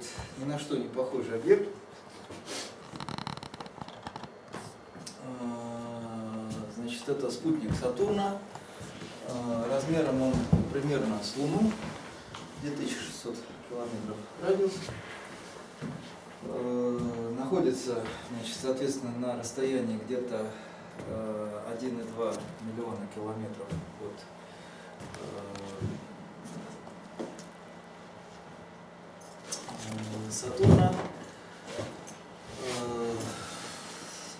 вот ни на что не похожий объект. Э, значит, это спутник Сатурна. Э, размером он примерно с Луну, 2600 километров радиус. Э, находится, значит, соответственно, на расстоянии где-то 1,2 миллиона километров от Сатурна.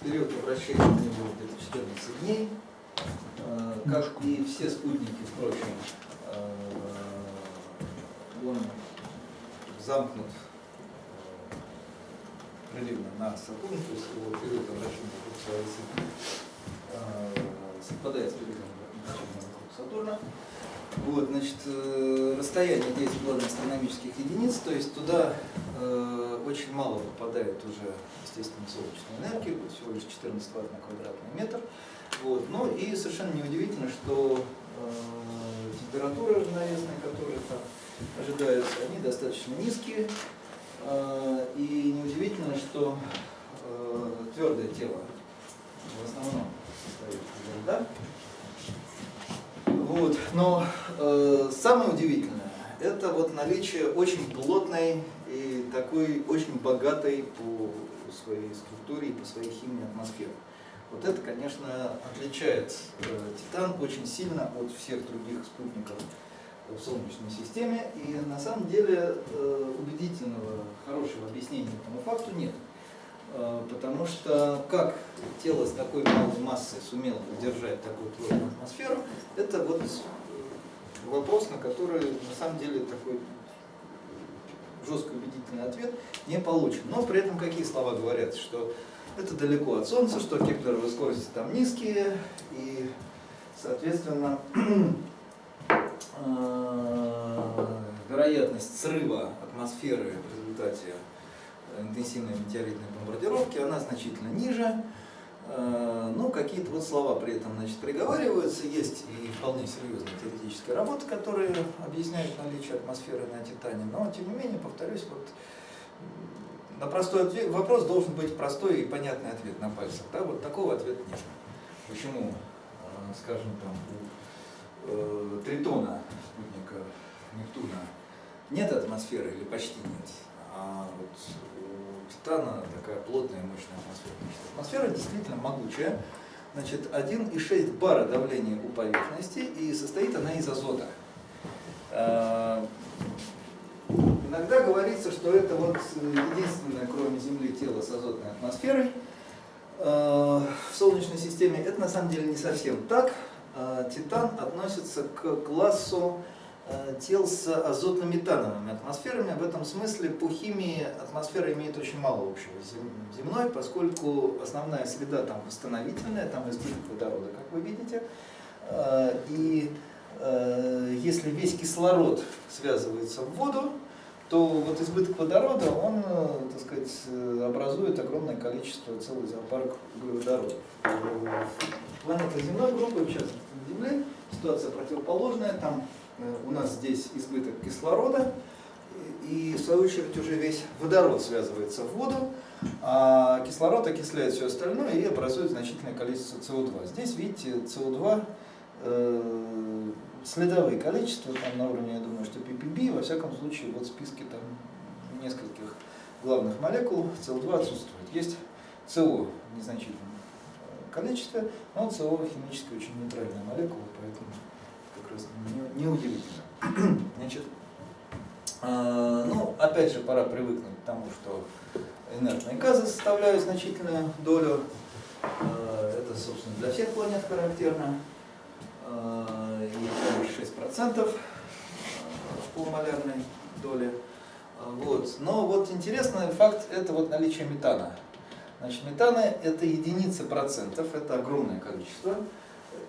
Период обращения у него где-то 14 дней. Как и все спутники, впрочем, он замкнут приливно на Сатурн, то есть его период обращения вокруг своей оси совпадает с периодом обращения вокруг Сатурна. Вот, значит, э, расстояние 10 главных астрономических единиц, то есть туда э, очень мало попадает уже, естественно, солнечной энергии, всего лишь 14 ватт на квадратный метр. Вот, ну и совершенно неудивительно, что э, температуры равновесные, которые там ожидаются, они достаточно низкие. Э, и неудивительно, что э, твердое тело в основном состоит из льда. Вот. Но э, самое удивительное, это вот наличие очень плотной и такой очень богатой по своей структуре и по своей химии атмосферы. Вот это, конечно, отличает э, Титан очень сильно от всех других спутников в Солнечной системе. И на самом деле э, убедительного, хорошего объяснения этому факту нет. Э, потому что как тело с такой малой массой сумело удержать такую плотную атмосферу, это вот вопрос, на который на самом деле такой жесткий убедительный ответ не получен. Но при этом какие слова говорят, что это далеко от Солнца, что кеплеровые скорости там низкие, и, соответственно, вероятность срыва атмосферы в результате интенсивной метеоритной бомбардировки, она значительно ниже. Э, ну, какие-то вот слова при этом значит, приговариваются. Есть и вполне серьезные теоретические работы, которые объясняют наличие атмосферы на Титане. Но, тем не менее, повторюсь, вот на простой ответ, вопрос должен быть простой и понятный ответ на пальцах. Да? Вот такого ответа нет. Почему, э, скажем, там, у э, Тритона, спутника Нептуна, нет атмосферы или почти нет, а вот Титана такая плотная мощная атмосфера. Атмосфера действительно могучая. Значит, 1,6 бара давления у поверхности, и состоит она из азота. А, иногда говорится, что это вот единственное, кроме Земли, тело с азотной атмосферой а, в Солнечной системе. Это на самом деле не совсем так. А, Титан относится к классу Э, тел с азотно-метановыми атмосферами. В этом смысле по химии атмосфера имеет очень мало общего с земной, поскольку основная среда там восстановительная, там избыток водорода, как вы видите. Э, и э, если весь кислород связывается в воду, то вот избыток водорода, он, так сказать, образует огромное количество, целый зоопарк углеводородов. Планета земной группы, в частности Земле, ситуация противоположная, там Э, у нас здесь избыток кислорода, и в свою очередь уже весь водород связывается в воду, а кислород окисляет все остальное и образует значительное количество СО2. Здесь, видите, СО2 э, следовые количества, там на уровне, я думаю, что PPB, во всяком случае, вот в списке там нескольких главных молекул СО2 отсутствует. Есть СО незначительное количество, но СО химически очень нейтральная молекула, неудивительно. Не Значит, э, ну, опять же, пора привыкнуть к тому, что инертные газы составляют значительную долю. Э, это, собственно, для всех планет характерно. Э, и 6% в полумолярной доле. Вот. Но вот интересный факт – это вот наличие метана. Значит, метана – это единицы процентов, это огромное количество.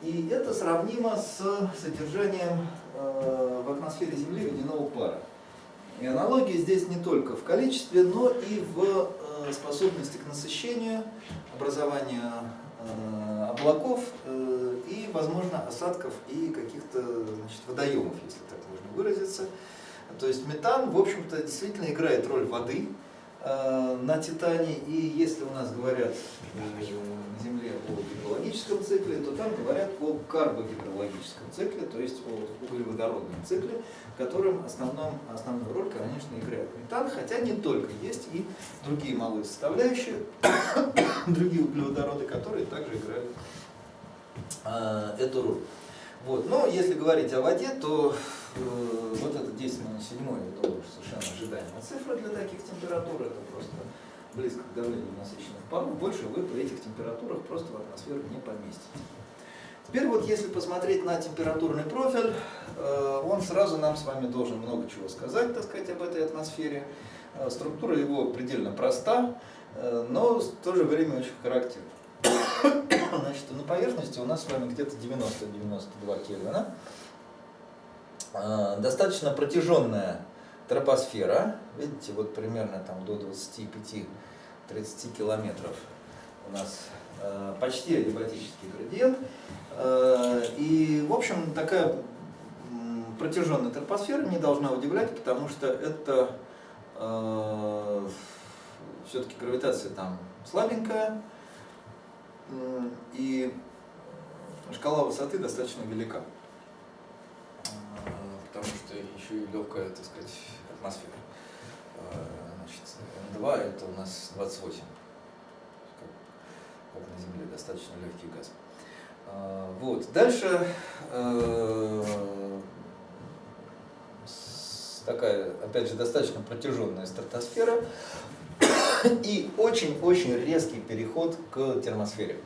И это сравнимо с содержанием э, в атмосфере Земли водяного пара. И аналогии здесь не только в количестве, но и в э, способности к насыщению, образованию э, облаков и, возможно, осадков и каких-то водоемов, если так можно выразиться. То есть метан, в общем-то, действительно играет роль воды, на Титане, и если у нас говорят на Земле о гидрологическом цикле, то там говорят о карбогидрологическом цикле, то есть о углеводородном цикле, в котором основном, основную роль, конечно, играет метан, хотя не только, есть и другие малые составляющие, другие углеводороды, которые также играют э, эту роль. Вот. Но если говорить о воде, то э, вот это 10 минус 7, это совершенно ожидаемая цифра для таких температур, это просто близко к давлению насыщенных паров, больше вы при этих температурах просто в атмосферу не поместите. Теперь вот если посмотреть на температурный профиль, э, он сразу нам с вами должен много чего сказать, так сказать, об этой атмосфере. Э, структура его предельно проста, э, но в то же время очень характерна. Значит, на поверхности у нас с вами где-то 90-92 Кельвина. А, достаточно протяженная тропосфера. Видите, вот примерно там до 25-30 километров у нас а, почти адиабатический градиент. А, и, в общем, такая протяженная тропосфера не должна удивлять, потому что это все-таки гравитация там слабенькая, и шкала высоты достаточно велика, потому что еще и легкая, так сказать, атмосфера. Значит, М2 это у нас 28, как, на Земле, достаточно легкий газ. Вот. Дальше такая, опять же, достаточно протяженная стратосфера, и очень-очень резкий переход к термосфере.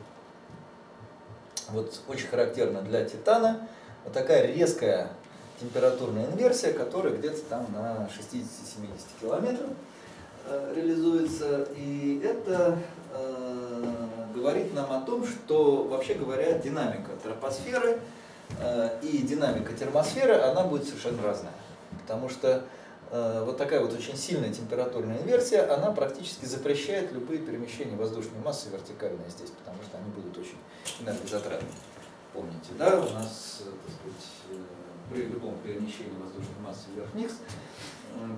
Вот очень характерно для титана вот такая резкая температурная инверсия, которая где-то там на 60-70 километров э, реализуется. И это э, говорит нам о том, что, вообще говоря, динамика тропосферы э, и динамика термосферы, она будет совершенно разная. Потому что вот такая вот очень сильная температурная инверсия, она практически запрещает любые перемещения воздушной массы вертикальные здесь, потому что они будут очень энергозатратны. Помните, да, у нас, э, так сказать, э, при любом перемещении воздушной массы вверх-вниз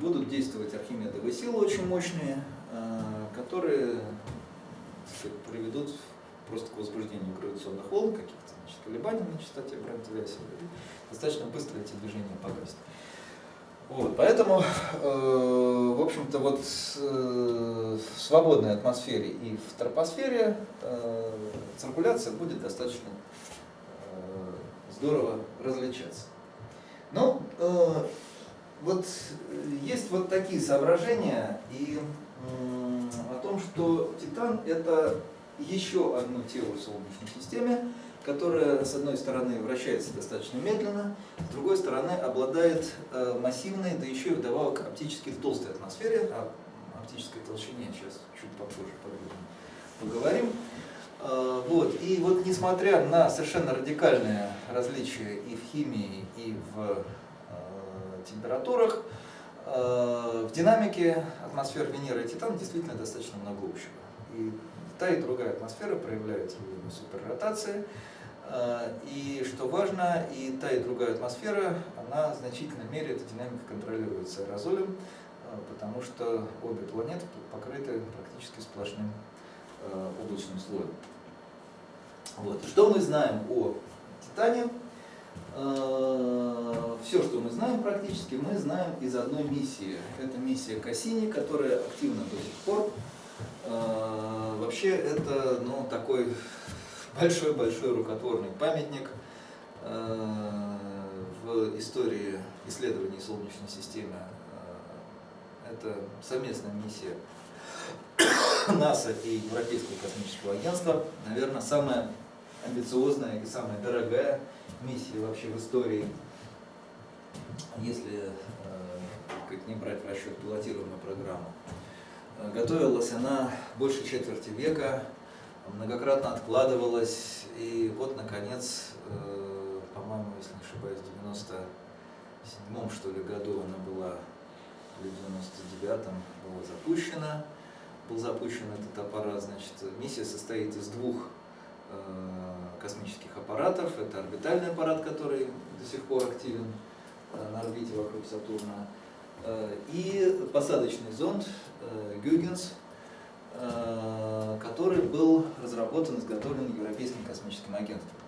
будут действовать архимедовые силы очень мощные, которые сказать, приведут просто к возбуждению гравитационных волн, каких-то колебаний на частоте Брент-Веселя, достаточно быстро эти движения погаснут. Вот, поэтому, э, в общем-то, вот э, в свободной атмосфере и в тропосфере э, циркуляция будет достаточно э, здорово различаться. Ну, э, вот есть вот такие соображения и э, о том, что Титан это еще одно тело в Солнечной системе, которая, с одной стороны, вращается достаточно медленно, с другой стороны, обладает э, массивной, да еще и вдобавок оптически толстой атмосфере, о оптической толщине сейчас чуть попозже поговорим. Э, вот. И вот несмотря на совершенно радикальные различия и в химии, и в э, температурах, в динамике атмосфер Венеры и Титана действительно достаточно много общего. И та и другая атмосфера проявляют суперротации. Э, и что важно, и та, и другая атмосфера, она в значительной мере, эта динамика контролируется аэрозолем, э, потому что обе планеты покрыты практически сплошным э, облачным слоем. Вот. Что мы знаем о Титане? Все, что мы знаем практически, мы знаем из одной миссии. Это миссия Кассини, которая активна до сих пор. Вообще это ну, такой большой-большой рукотворный памятник э, в истории исследований Солнечной системы. Э, это совместная миссия НАСА и Европейского космического агентства. Наверное, самая амбициозная и самая дорогая миссия вообще в истории, если э, как не брать в расчет пилотируемую программу. Готовилась она больше четверти века, многократно откладывалась, и вот, наконец, э, по-моему, если не ошибаюсь, в 97 что ли году она была или в 99-м было запущено. Был запущен этот аппарат, значит, миссия состоит из двух э, космических аппаратов. Это орбитальный аппарат, который до сих пор активен э, на орбите вокруг Сатурна, и посадочный зонд Гюгенс, который был разработан изготовлен Европейским космическим агентством.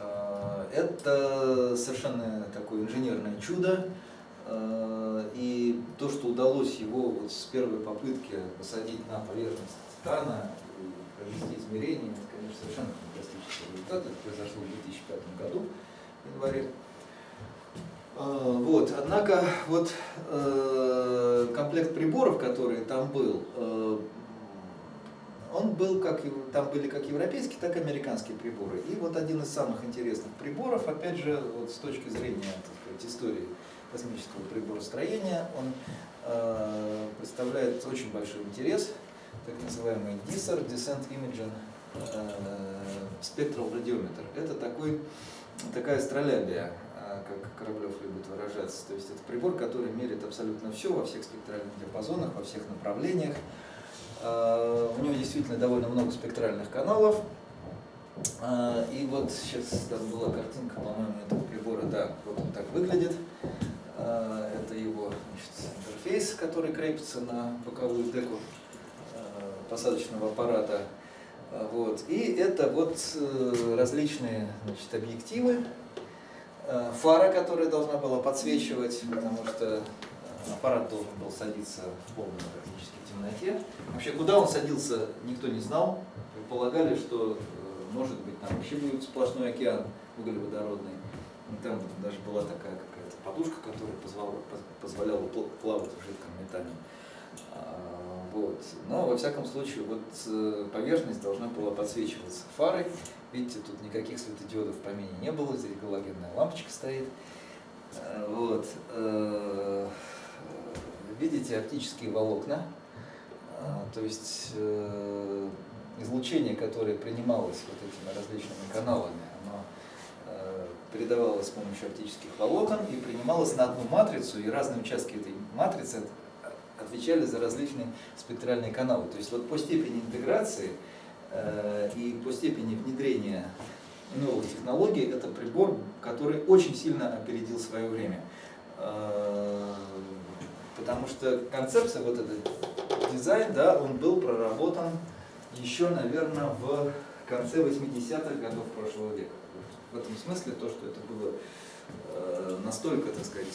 Э, это совершенно такое инженерное чудо. Э, и то, что удалось его вот с первой попытки посадить на поверхность Титана и провести измерения, это, конечно, совершенно фантастический результат. Это произошло в 2005 году, в январе. Э, вот, однако вот комплект приборов, который там был, он был как, там были как европейские, так и американские приборы. И вот один из самых интересных приборов, опять же, вот с точки зрения сказать, истории космического приборостроения, он э, представляет очень большой интерес, так называемый DISR, Descent Imaging Spectral Radiometer. Это такой, такая астролябия, э, как Кораблев любит выражаться. То есть это прибор, который меряет абсолютно все во всех спектральных диапазонах, во всех направлениях. Э, у него действительно довольно много спектральных каналов. Э, и вот сейчас там была картинка, по-моему, этого прибора, да, вот он так выглядит. Э, это его значит, интерфейс, который крепится на боковую деку посадочного аппарата. Вот. И это вот различные значит, объективы, фара, которая должна была подсвечивать, потому что аппарат должен был садиться в полной практически темноте. Вообще, куда он садился, никто не знал. Предполагали, что, э, может быть, там вообще будет сплошной океан углеводородный. Там даже была такая какая-то подушка, которая позволяла, позволяла плавать в жидком металле. А, вот. Но, во всяком случае, вот э, поверхность должна была подсвечиваться фарой. Видите, тут никаких светодиодов в помине не было, здесь галогенная лампочка стоит. Э, вот. Видите оптические волокна, а, то есть э, излучение, которое принималось вот этими различными каналами, оно э, передавалось с помощью оптических волокон и принималось на одну матрицу, и разные участки этой матрицы отвечали за различные спектральные каналы. То есть вот по степени интеграции э, и по степени внедрения новых технологий это прибор, который очень сильно опередил свое время. Потому что концепция, вот этот дизайн, да, он был проработан еще, наверное, в конце 80-х годов прошлого века. В этом смысле то, что это было э, настолько, так сказать,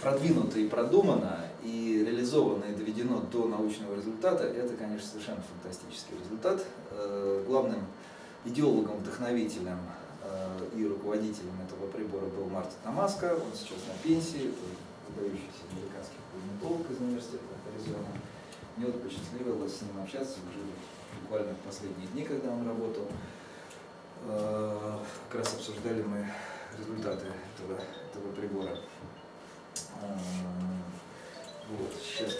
продвинуто и продумано, и реализовано и доведено до научного результата, это, конечно, совершенно фантастический результат. Э, главным идеологом, вдохновителем и руководителем этого прибора был Мартин Тамаско, он сейчас на пенсии, выдающийся американский планетолог из университета Аризона. Мне вот посчастливилось с ним общаться уже буквально в последние дни, когда он работал. Э, как раз обсуждали мы результаты этого, этого прибора. Э, вот, сейчас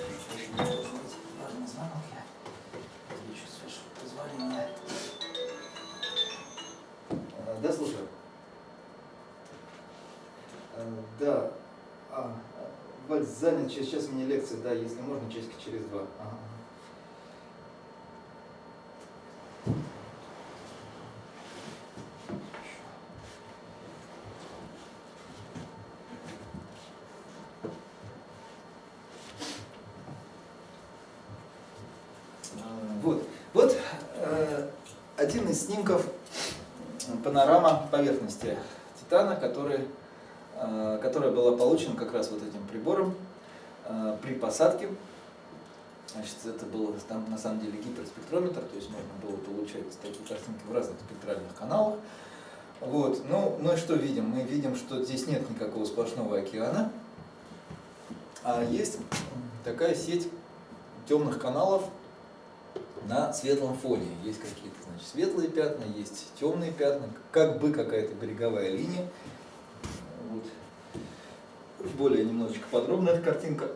важный звонок, я отвечу с вашего позволения. Да, слушаю. Э, да. А, Валь, занят, сейчас у меня лекция, да, если можно, часика через два. Ага. Э, вот, вот э, один из снимков поверхности Титана, который, э, которая была получена как раз вот этим прибором э, при посадке. Значит, это был там на самом деле гиперспектрометр, то есть можно было получать такие картинки в разных спектральных каналах. Вот. Ну, мы что видим? Мы видим, что здесь нет никакого сплошного океана, а есть такая сеть темных каналов на светлом фоне. Есть какие-то значит, светлые пятна, есть темные пятна, как бы какая-то береговая линия. Вот. Более немножечко подробная эта картинка.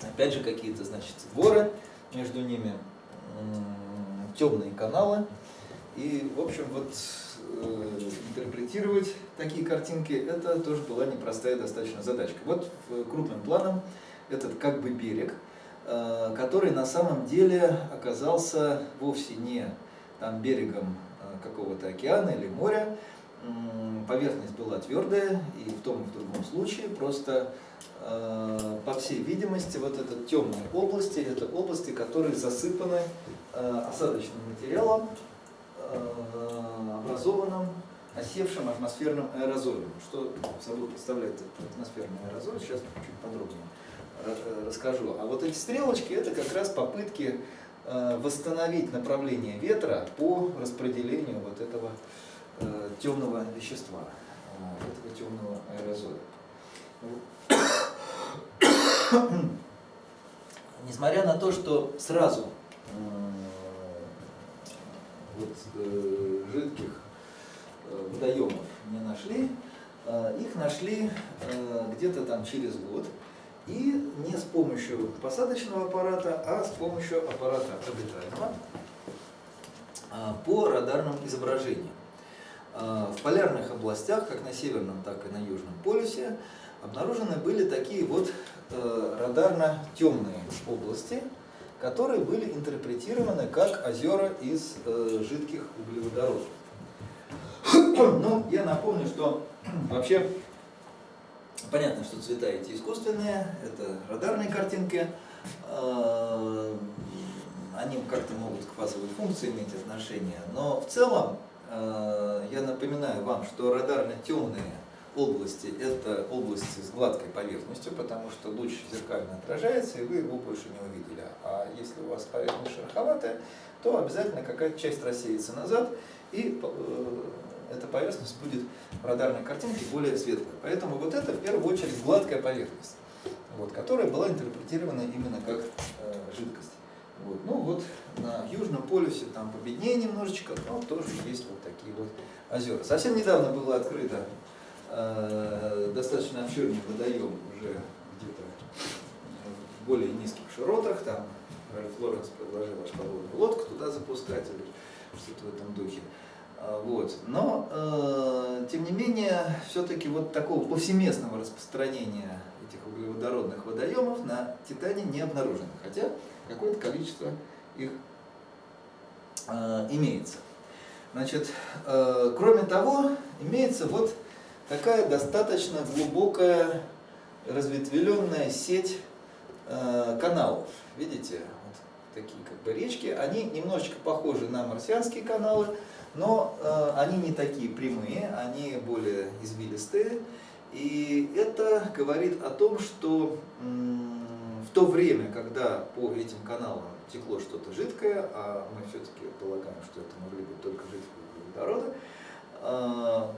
Опять же какие-то, значит, горы, между ними темные каналы. И, в общем, вот э, интерпретировать такие картинки, это тоже была непростая достаточно задачка. Вот крупным планом этот как бы берег, э, который на самом деле оказался вовсе не там берегом э, какого-то океана или моря, поверхность была твердая, и в том и в другом случае просто, э, по всей видимости, вот эта темные области, это области, которые засыпаны осадочным материалом, образованным осевшим атмосферным аэрозолем. Что собой представляет этот атмосферный аэрозоль, сейчас чуть подробнее расскажу. А вот эти стрелочки, это как раз попытки восстановить направление ветра по распределению вот этого э, темного вещества, э, этого темного аэрозоля. Несмотря на то, что сразу вот, э, жидких э, водоемов не нашли, э, их нашли э, где-то там через год, и не с помощью посадочного аппарата, а с помощью аппарата орбитального по радарным изображениям. А, в полярных областях, как на северном, так и на южном полюсе, обнаружены были такие вот э, радарно-темные области, которые были интерпретированы как озера из э, жидких углеводородов. Ну, я напомню, что вообще понятно, что цвета эти искусственные, это радарные картинки, э, они как-то могут к фазовой функции иметь отношение, но в целом Э, я напоминаю вам, что радарно-темные области – это области с гладкой поверхностью, потому что луч зеркально отражается, и вы его больше не увидели. А если у вас поверхность шероховатая, то обязательно какая-то часть рассеется назад, и э, эта поверхность будет в радарной картинке более светлая. Поэтому вот это в первую очередь гладкая поверхность, вот, которая была интерпретирована именно как э, жидкость. Вот. Ну вот на Южном полюсе там победнее немножечко, но тоже есть вот такие вот озера. Совсем недавно было открыто э, достаточно обширный водоем уже где-то в более низких широтах, там Ральф Лоренс предложил подводную лодку туда запускать или что-то в этом духе. А, вот. Но, э, тем не менее, все-таки вот такого повсеместного распространения этих углеводородных водоемов на Титане не обнаружено. Хотя какое-то количество их э, имеется. Значит, э, кроме того, имеется вот такая достаточно глубокая разветвленная сеть э, каналов. Видите, вот такие как бы речки, они немножечко похожи на марсианские каналы, но э, они не такие прямые, они более извилистые. И это говорит о том, что в то время, когда по этим каналам текло что-то жидкое, а мы все-таки полагаем, что это могли быть только жидкие углеводороды, а,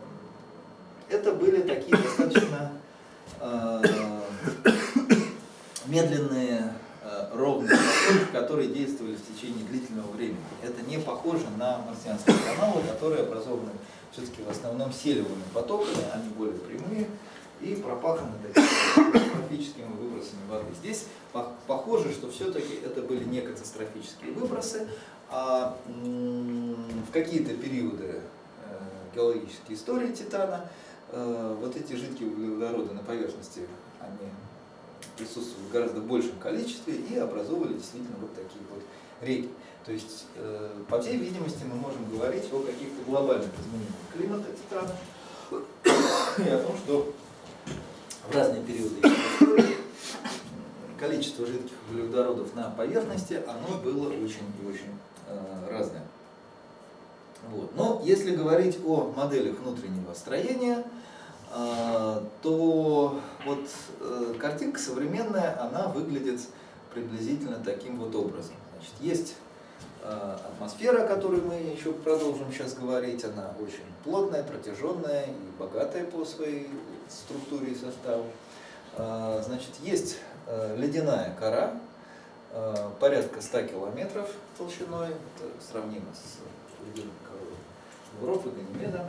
это были такие достаточно а, медленные а, ровные потоки, которые действовали в течение длительного времени. Это не похоже на марсианские каналы, которые образованы все-таки в основном селевыми потоками, они более прямые и пропаханы катастрофическими выбросами воды. Здесь похоже, что все-таки это были не катастрофические выбросы, а в какие-то периоды э, геологической истории Титана э, вот эти жидкие углеводороды на поверхности, они присутствовали в гораздо большем количестве и образовывали действительно вот такие вот реки. То есть, э, по всей видимости, мы можем говорить о каких-то глобальных изменениях климата Титана и о том, что в разные периоды количество жидких углеводородов на поверхности, оно было очень и очень э, разное. Вот. Но если говорить о моделях внутреннего строения, то вот э, картинка современная, она выглядит приблизительно таким вот образом. Значит, есть э, атмосфера, о которой мы еще продолжим сейчас говорить, она очень плотная, протяженная и богатая по своей структуре и составу. Э, значит, есть Э, ледяная кора, э, порядка 100 километров толщиной, это сравнимо с ледяной корой Европы, Ганимеда.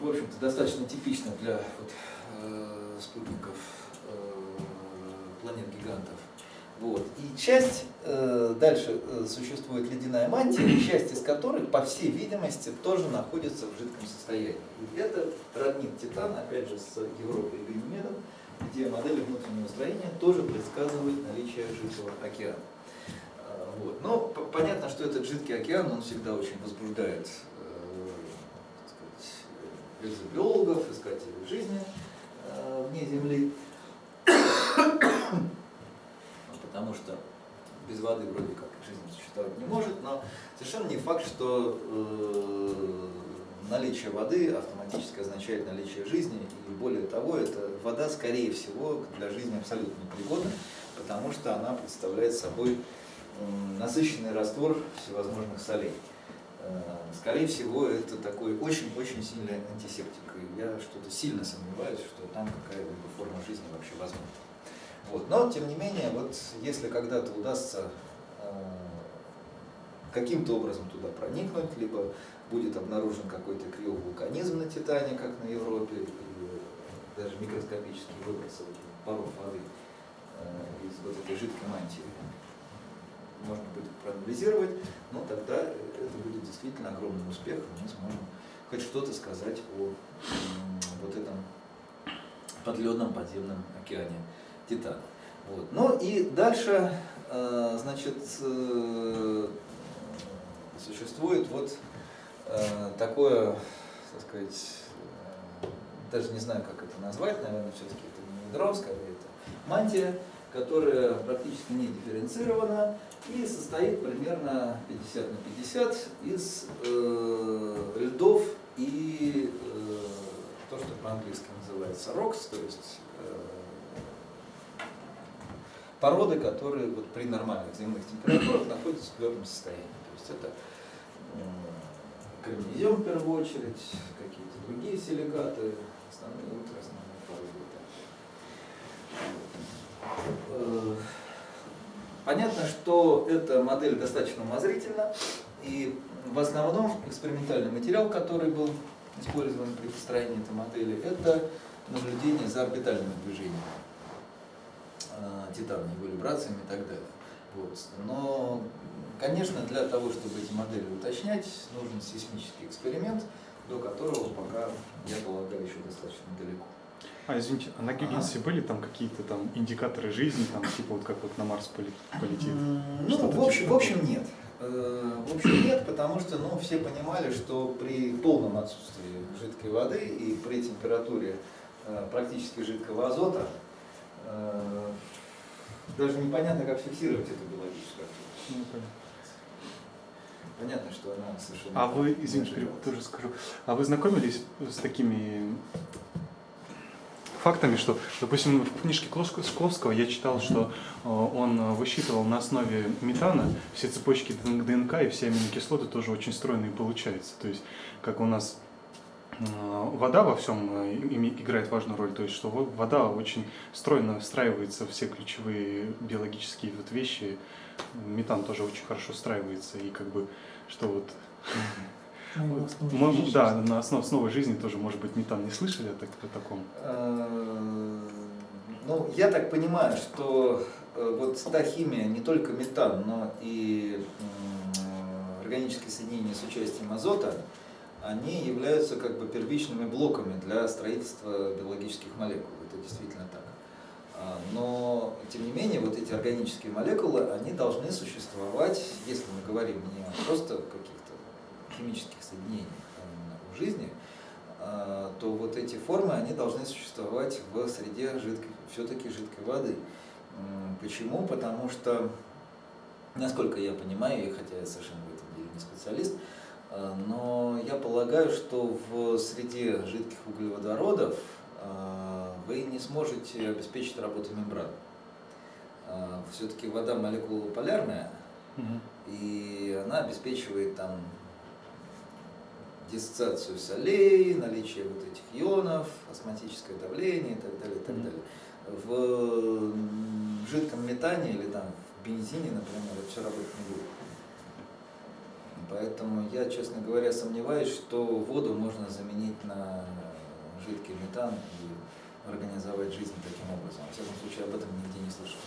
В общем-то, достаточно типично для вот, э, спутников планет-гигантов. Вот. И часть, э, дальше э, существует ледяная мантия, часть из которой, по всей видимости, тоже находится в жидком состоянии. И это роднит Титана, опять же, с Европой и Ганимедом, где модели внутреннего строения тоже предсказывают наличие жидкого океана. Э, вот. Но понятно, что этот жидкий океан, он всегда очень возбуждает э, сказать, биологов, искателей жизни э, вне Земли потому что без воды вроде как жизнь существовать не может, но совершенно не факт, что э, наличие воды автоматически означает наличие жизни, и более того, эта вода, скорее всего, для жизни абсолютно непригодна, потому что она представляет собой э, насыщенный раствор всевозможных солей. Скорее всего, это такой очень-очень сильный антисептик, и я что-то сильно сомневаюсь, что там какая-либо форма жизни вообще возможна. Вот. Но, тем не менее, вот если когда-то удастся э, каким-то образом туда проникнуть, либо будет обнаружен какой-то криовулканизм на Титане, как на Европе, или даже микроскопические выбросы паров воды э, из вот этой жидкой мантии, можно будет проанализировать, но тогда это будет действительно огромным успехом, мы сможем хоть что-то сказать о вот этом подледном подземном океане Титана. Вот. Ну и дальше, э, значит, э, существует вот э, такое, так сказать, даже не знаю, как это назвать, наверное, все-таки это не ядро, скорее это мантия, которая практически не дифференцирована и состоит примерно 50 на 50 из э, льдов и э, то, что по-английски называется рокс, то есть породы, которые вот при нормальных земных температурах находятся в твердом состоянии. То есть это кремнезем в первую очередь, какие-то другие силикаты, основные ультраосновные породы. Э, понятно, что эта модель достаточно умозрительна, и в основном экспериментальный материал, который был использован при построении этой модели, это наблюдение за орбитальными движениями. Э, титана, его вибрациями и так далее. Вот. Но, конечно, для того, чтобы эти модели уточнять, нужен сейсмический эксперимент, до которого пока, я полагаю, еще достаточно далеко. А, извините, а на Гюгенсе ага. были там какие-то там индикаторы жизни, там, типа вот как вот на Марс полетит? Ну, в общем, типа в общем нет. Э, в общем, нет, потому что ну, все понимали, что при полном отсутствии жидкой воды и при температуре э, практически жидкого азота Э, даже непонятно, как фиксировать эту биологическую активность. Ну, понятно. что она совершенно... А вы, извините, тоже скажу, а вы знакомились с такими фактами, что, допустим, в книжке Шкловского я читал, что э, он высчитывал на основе метана все цепочки ДНК и все аминокислоты тоже очень стройные получаются. То есть, как у нас Э, вода во всем э, играет важную роль, то есть что вода очень стройно встраивается в все ключевые биологические вот вещи, метан тоже очень хорошо встраивается, и как бы, что вот... Ну, мы, да, на основе, основе жизни тоже, может быть, метан не слышали о, так, о таком? Э, ну, я так понимаю, что вот та химия, не только метан, но и органические соединения с участием азота, они являются как бы первичными блоками для строительства биологических молекул. Это действительно так. А, но, тем не менее, вот эти органические молекулы, они должны существовать, если мы говорим не просто каких-то химических соединениях а в жизни, а, то вот эти формы, они должны существовать в среде жидкой, все-таки жидкой воды. Почему? Потому что, насколько я понимаю, хотя я совершенно в этом деле не специалист, Э, но я полагаю, что в среде жидких углеводородов э, вы не сможете обеспечить работу мембран. Э, Все-таки вода молекула полярная, угу. и она обеспечивает там диссоциацию солей, наличие вот этих ионов, осматическое давление и так далее, и так далее. В жидком метане или там в бензине, например, это все работать не будет. Поэтому я, честно говоря, сомневаюсь, что воду можно заменить на жидкий метан и организовать жизнь таким образом. В всяком случае, об этом нигде не слышал.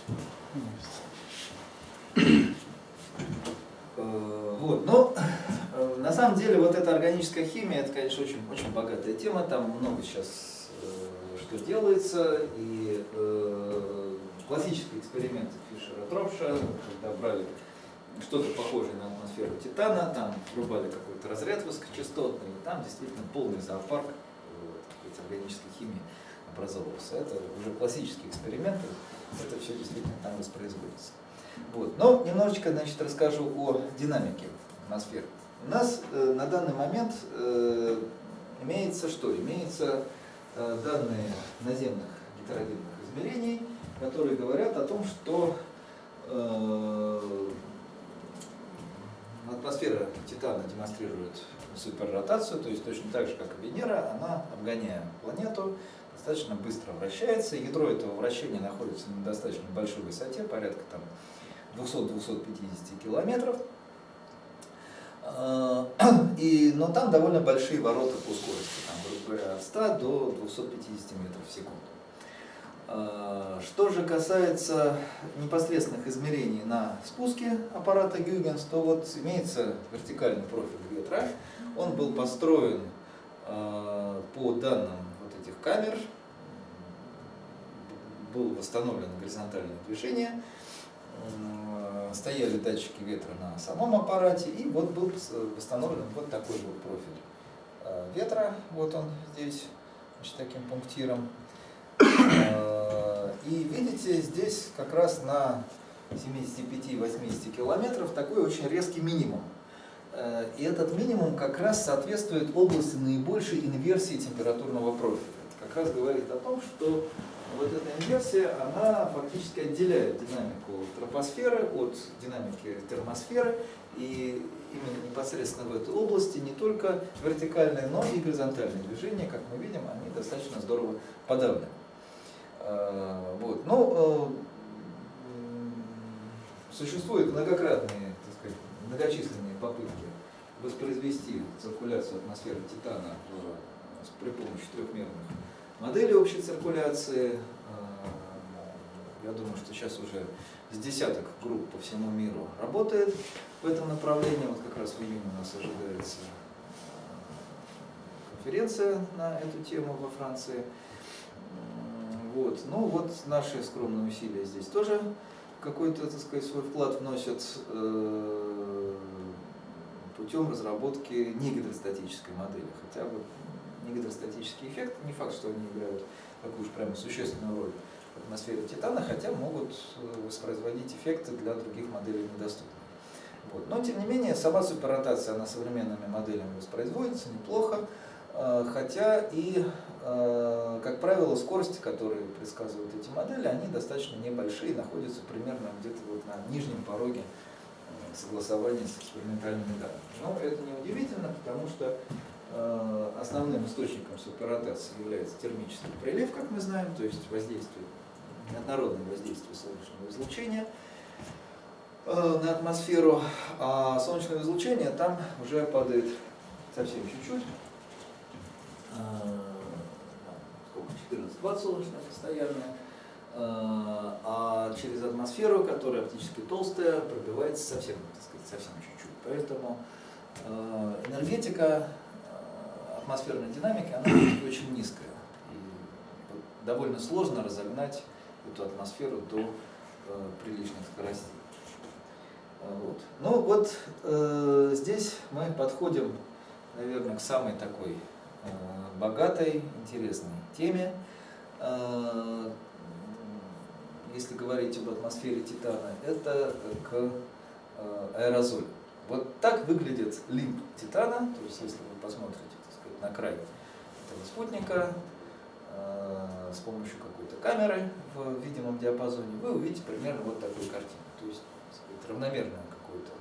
Э, вот, но самом деле вот эта органическая химия, это, конечно, очень, очень богатая тема, там много сейчас э, что делается, и э, классические эксперименты Фишера Тропша, когда брали что-то похожее на атмосферу Титана, там врубали какой-то разряд высокочастотный, и там действительно полный зоопарк э, органической химии образовывался. Это уже классические эксперименты, это все действительно там воспроизводится. Вот. Но немножечко значит, расскажу о динамике атмосферы. У нас э, на данный момент э, имеется что? Имеется э, данные наземных гетерогенных измерений, которые говорят о том, что атмосфера Титана демонстрирует суперротацию, то есть точно так же, как и Венера, она, обгоняя планету, достаточно быстро вращается. Ядро этого вращения находится на достаточно большой высоте, порядка там 200-250 километров. А, и, но там довольно большие ворота по скорости, там, грубо от 100 до 250 метров в секунду. А, что же касается непосредственных измерений на спуске аппарата Гюгенс, то вот имеется вертикальный профиль ветра. Он был построен а, по данным вот этих камер, был восстановлено горизонтальное движение, стояли датчики ветра на самом аппарате, и вот был восстановлен вот такой вот профиль а, ветра, вот он здесь, значит, таким пунктиром. И видите, здесь как раз на 75-80 километров такой очень резкий минимум. И этот минимум как раз соответствует области наибольшей инверсии температурного профиля. Это как раз говорит о том, что вот эта инверсия, она фактически отделяет динамику тропосферы от динамики термосферы, и именно непосредственно в этой области не только вертикальные, но и горизонтальные движения, как мы видим, они достаточно здорово подавлены. А, вот. Но э, существуют многократные, так сказать, многочисленные попытки воспроизвести циркуляцию атмосферы Титана при помощи трехмерных модели общей циркуляции. А, я думаю, что сейчас уже с десяток групп по всему миру работает в этом направлении. Вот как раз в июне у нас ожидается а, конференция на эту тему во Франции. Вот. Ну вот наши скромные усилия здесь тоже какой-то, так свой вклад вносят э, путем разработки негидростатической модели. Хотя вот негидростатический эффект, не факт, что они играют такую уж прямо существенную роль в атмосфере Титана, хотя могут э, воспроизводить эффекты для других моделей недоступных. Вот. Но, тем не менее, сама суперротация, она современными моделями воспроизводится неплохо, э, хотя и, э, как правило, скорости, которые предсказывают эти модели, они достаточно небольшие, находятся примерно где-то вот на нижнем пороге согласования с экспериментальными данными. Но это не удивительно, потому что основным источником суперротации является термический прилив, как мы знаем, то есть воздействие, однородное воздействие солнечного излучения э, на атмосферу, а солнечное излучение там уже падает совсем чуть-чуть, э, сколько, 14-20 солнечное постоянное, а через атмосферу, которая оптически толстая, пробивается совсем, сказать, совсем чуть-чуть. Поэтому энергетика атмосферной динамики, она очень низкая. И довольно сложно разогнать эту атмосферу до э, приличных скоростей. А, вот. Ну вот э, здесь мы подходим, наверное, к самой такой э, богатой, интересной теме. Э, если говорить об атмосфере Титана, это к э, аэрозолю. Вот так выглядит лимб Титана, то есть если вы посмотрите на край этого спутника э, с помощью какой-то камеры в видимом диапазоне, вы увидите примерно вот такую картину. То есть сказать, равномерное какое-то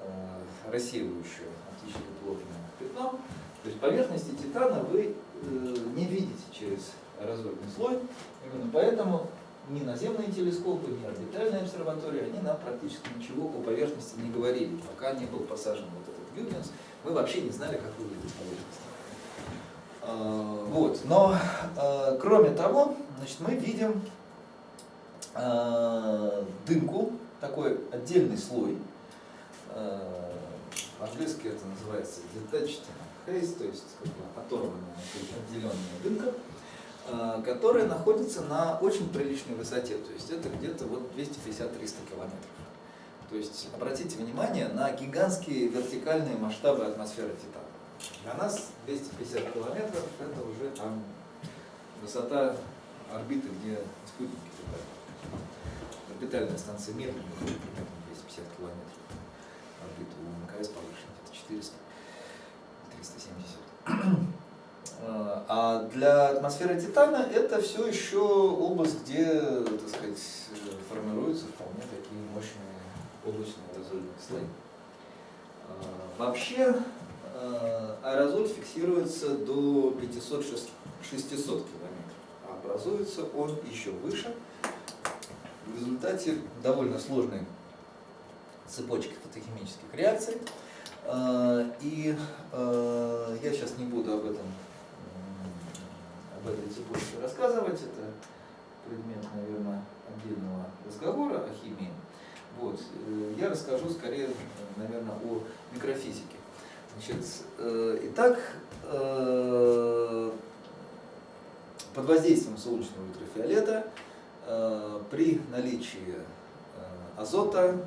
э, рассеивающее оптически плотное пятно. То есть поверхности титана вы э, не видите через аэрозольный слой. Именно поэтому ни наземные телескопы, ни орбитальные обсерватории, они нам практически ничего по поверхности не говорили. Пока не был посажен вот этот Гюгенс, мы вообще не знали, как выглядит поверхность. Э, вот. Но, э, кроме того, значит, мы видим э, дымку, такой отдельный слой по-английски это называется detached haze, то есть как бы оторванная, отделенная дымка, которая находится на очень приличной высоте, то есть это где-то вот 250-300 километров. То есть обратите внимание на гигантские вертикальные масштабы атмосферы Титана. Для нас 250 километров это уже там высота орбиты, где спутники летают. Орбитальная станция Мир примерно 250 километров. Орбита у МКС повыше, где-то 400, 370. А для атмосферы Титана это все еще область, где, так сказать, формируются вполне такие мощные облачные аэрозольные слои. А, вообще а, аэрозоль фиксируется до 500-600 километров, а образуется он еще выше в результате довольно сложной цепочки фотохимических реакций. А, и я сейчас не буду об этом об этой цепочке рассказывать, это предмет, наверное, отдельного разговора о химии. Вот. Э, я расскажу скорее, наверное, о микрофизике. Значит, э, итак, э, под воздействием солнечного ультрафиолета при наличии азота,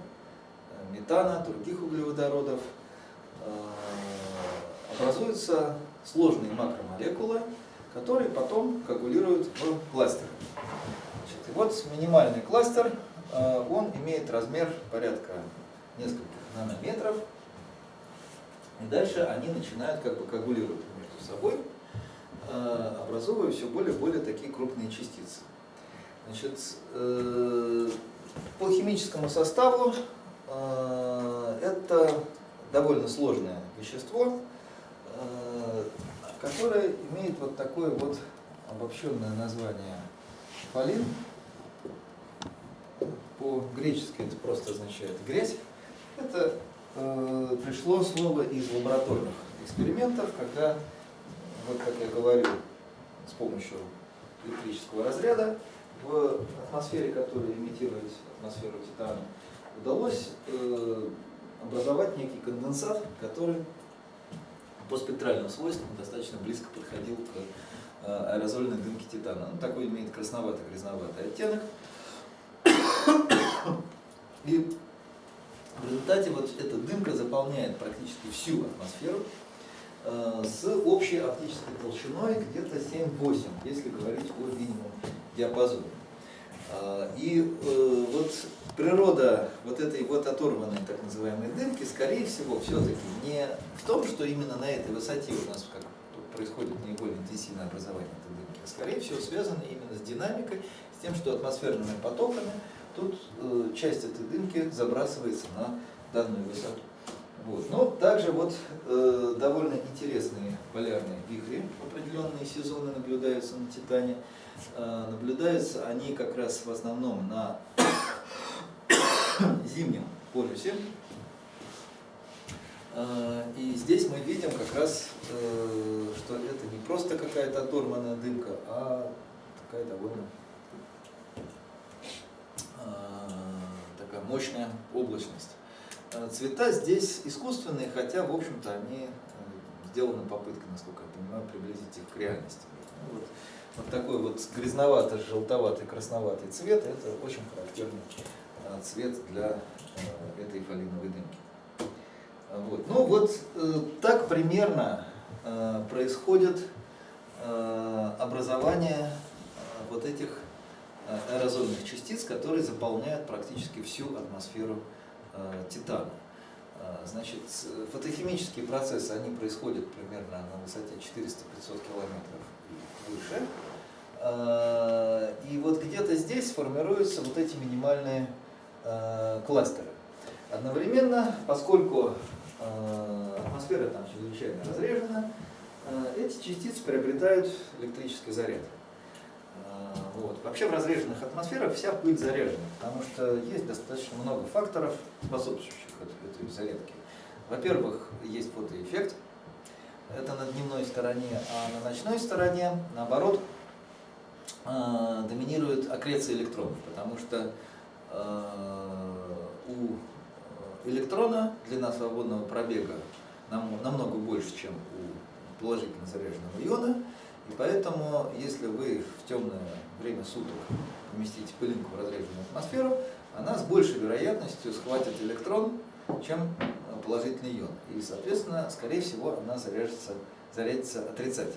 метана, других углеводородов образуются сложные макромолекулы, которые потом коагулируют в кластеры. Значит, и вот минимальный кластер Э, он имеет размер порядка нескольких нанометров. И дальше они начинают как бы коагулировать между собой, э, образуя все более и более такие крупные частицы. Значит, э, по химическому составу это довольно сложное вещество, которое имеет вот такое вот обобщенное название фолин по-гречески это просто означает грязь. Это э, пришло слово из лабораторных экспериментов, когда, вот как я говорил, с помощью электрического разряда в атмосфере, которая имитирует атмосферу Титана, удалось э, образовать некий конденсат, который по спектральным свойствам достаточно близко подходил к э, аэрозольной дымке Титана. Он такой имеет красновато-грязноватый оттенок. И в результате вот эта дымка заполняет практически всю атмосферу э, с общей оптической толщиной где-то 7-8, если говорить о минимум диапазоне. Э, и э, вот природа вот этой вот оторванной так называемой дымки, скорее всего, все-таки не в том, что именно на этой высоте у нас как происходит наиболее интенсивное образование этой дымки, а скорее всего связано именно с динамикой, с тем, что атмосферными потоками тут э, часть этой дымки забрасывается на данную высоту. Вот. Но также вот э, довольно интересные полярные вихри, определенные сезоны наблюдаются на Титане. Э, наблюдаются они как раз в основном на зимнем полюсе. Э, и здесь мы видим как раз, э, что это не просто какая-то оторванная дымка, а такая довольно такая мощная облачность. Э, цвета здесь искусственные, хотя, в общем-то, они э, сделаны попыткой, насколько я понимаю, приблизить их к реальности. Ну, вот, вот такой вот грязновато-желтоватый, красноватый цвет – это очень характерный э, цвет для этой фолиновой дымки. Вот. Ну вот так примерно происходит образование вот этих аэрозольных частиц, которые заполняют практически всю атмосферу э, Титана. Э, значит, фотохимические процессы, они происходят примерно на высоте 400-500 километров и выше. Э, и вот где-то здесь формируются вот эти минимальные кластеры. Одновременно, поскольку атмосфера там чрезвычайно разрежена, эти частицы приобретают электрический заряд. Вот. Вообще в разреженных атмосферах вся пыль заряжена, потому что есть достаточно много факторов, способствующих этой зарядке. Во-первых, есть фотоэффект, это на дневной стороне, а на ночной стороне, наоборот, э, доминирует аккреция электронов, потому что э, у электрона, длина свободного пробега намного больше, чем у положительно заряженного иона. И поэтому, если вы в темное время суток поместите пылинку в разряженную атмосферу, она с большей вероятностью схватит электрон, чем положительный ион. И, соответственно, скорее всего, она заряжется, зарядится отрицательно.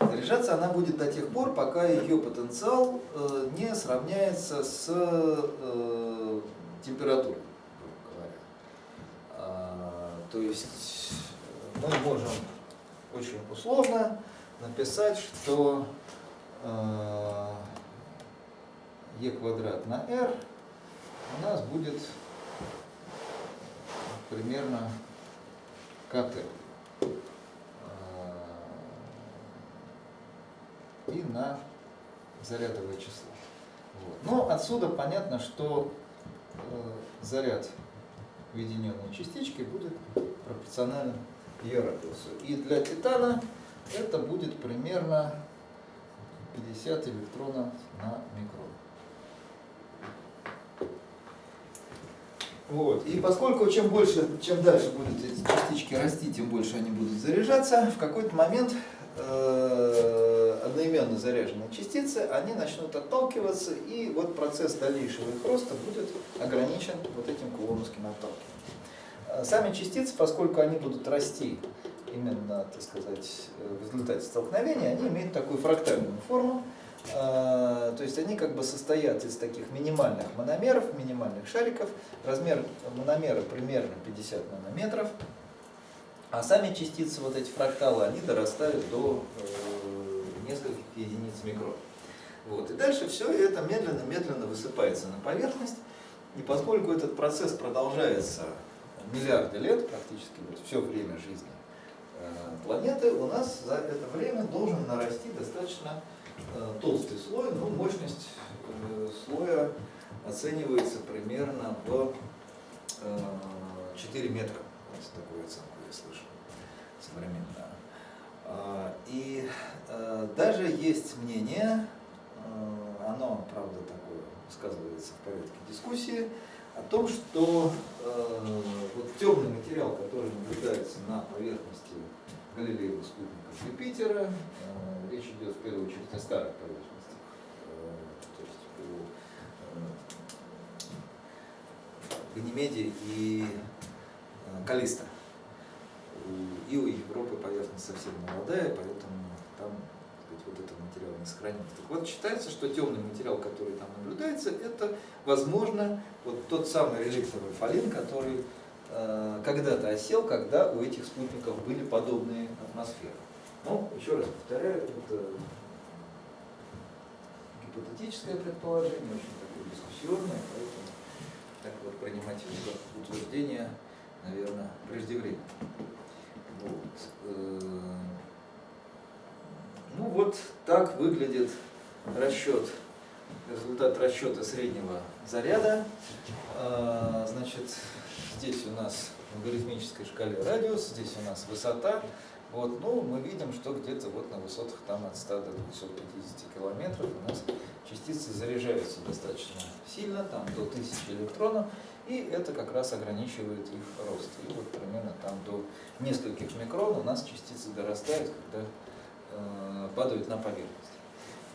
Заряжаться она будет до тех пор, пока ее потенциал э, не сравняется с э, температурой, говоря. А, то есть мы можем очень условно написать, что э, e квадрат на r у нас будет примерно КТ. И на зарядовое число. Вот. Но отсюда понятно, что э, заряд уединенной частички будет пропорционален ее радиусу. И для титана это будет примерно 50 электронов на микрон. Вот. И поскольку чем больше, чем дальше будут эти частички расти, тем больше они будут заряжаться, в какой-то момент э, одноименно заряженные частицы, они начнут отталкиваться, и вот процесс дальнейшего их роста будет ограничен вот этим кулоновским отталкиванием. Сами частицы, поскольку они будут расти именно, так сказать, в результате столкновения, они имеют такую фрактальную форму, а, то есть они как бы состоят из таких минимальных мономеров, минимальных шариков. Размер мономера примерно 50 нанометров. А сами частицы, вот эти фракталы, они дорастают до э, нескольких единиц микрон. Вот. И дальше все это медленно-медленно высыпается на поверхность. И поскольку этот процесс продолжается миллиарды лет, практически вот все время жизни планеты, у нас за это время должен нарасти достаточно Э, толстый слой, но мощность э, слоя оценивается примерно в 4 э, метра. Вот такую оценку я слышал современно. А, и даже есть мнение, оно, правда, такое высказывается в порядке дискуссии, о том, что вот темный материал, который наблюдается на поверхности Галилеевых спутников Юпитера, речь идет в первую очередь о старых поверхностях, э, то есть о Ганимеде и э, Калиста. И у Европы поверхность совсем молодая, вот этот материал не сохранился. Так вот, считается, что темный материал, который там наблюдается, это, возможно, вот тот самый реликтовый фалин, который э, когда-то осел, когда у этих спутников были подобные атмосферы. Ну, еще раз повторяю, это гипотетическое предположение, очень такое дискуссионное, поэтому так вот принимать его утверждение, наверное, преждевременно. Вот. Ну вот так выглядит расчет, результат расчета среднего заряда. Э, значит, здесь у нас в логарифмической шкале радиус, здесь у нас высота, вот, ну, мы видим, что где-то вот на высотах там от 100 до 250 километров у нас частицы заряжаются достаточно сильно, там до 1000 электронов, и это как раз ограничивает их рост. И вот примерно там до нескольких микрон у нас частицы дорастают, когда падают на поверхность.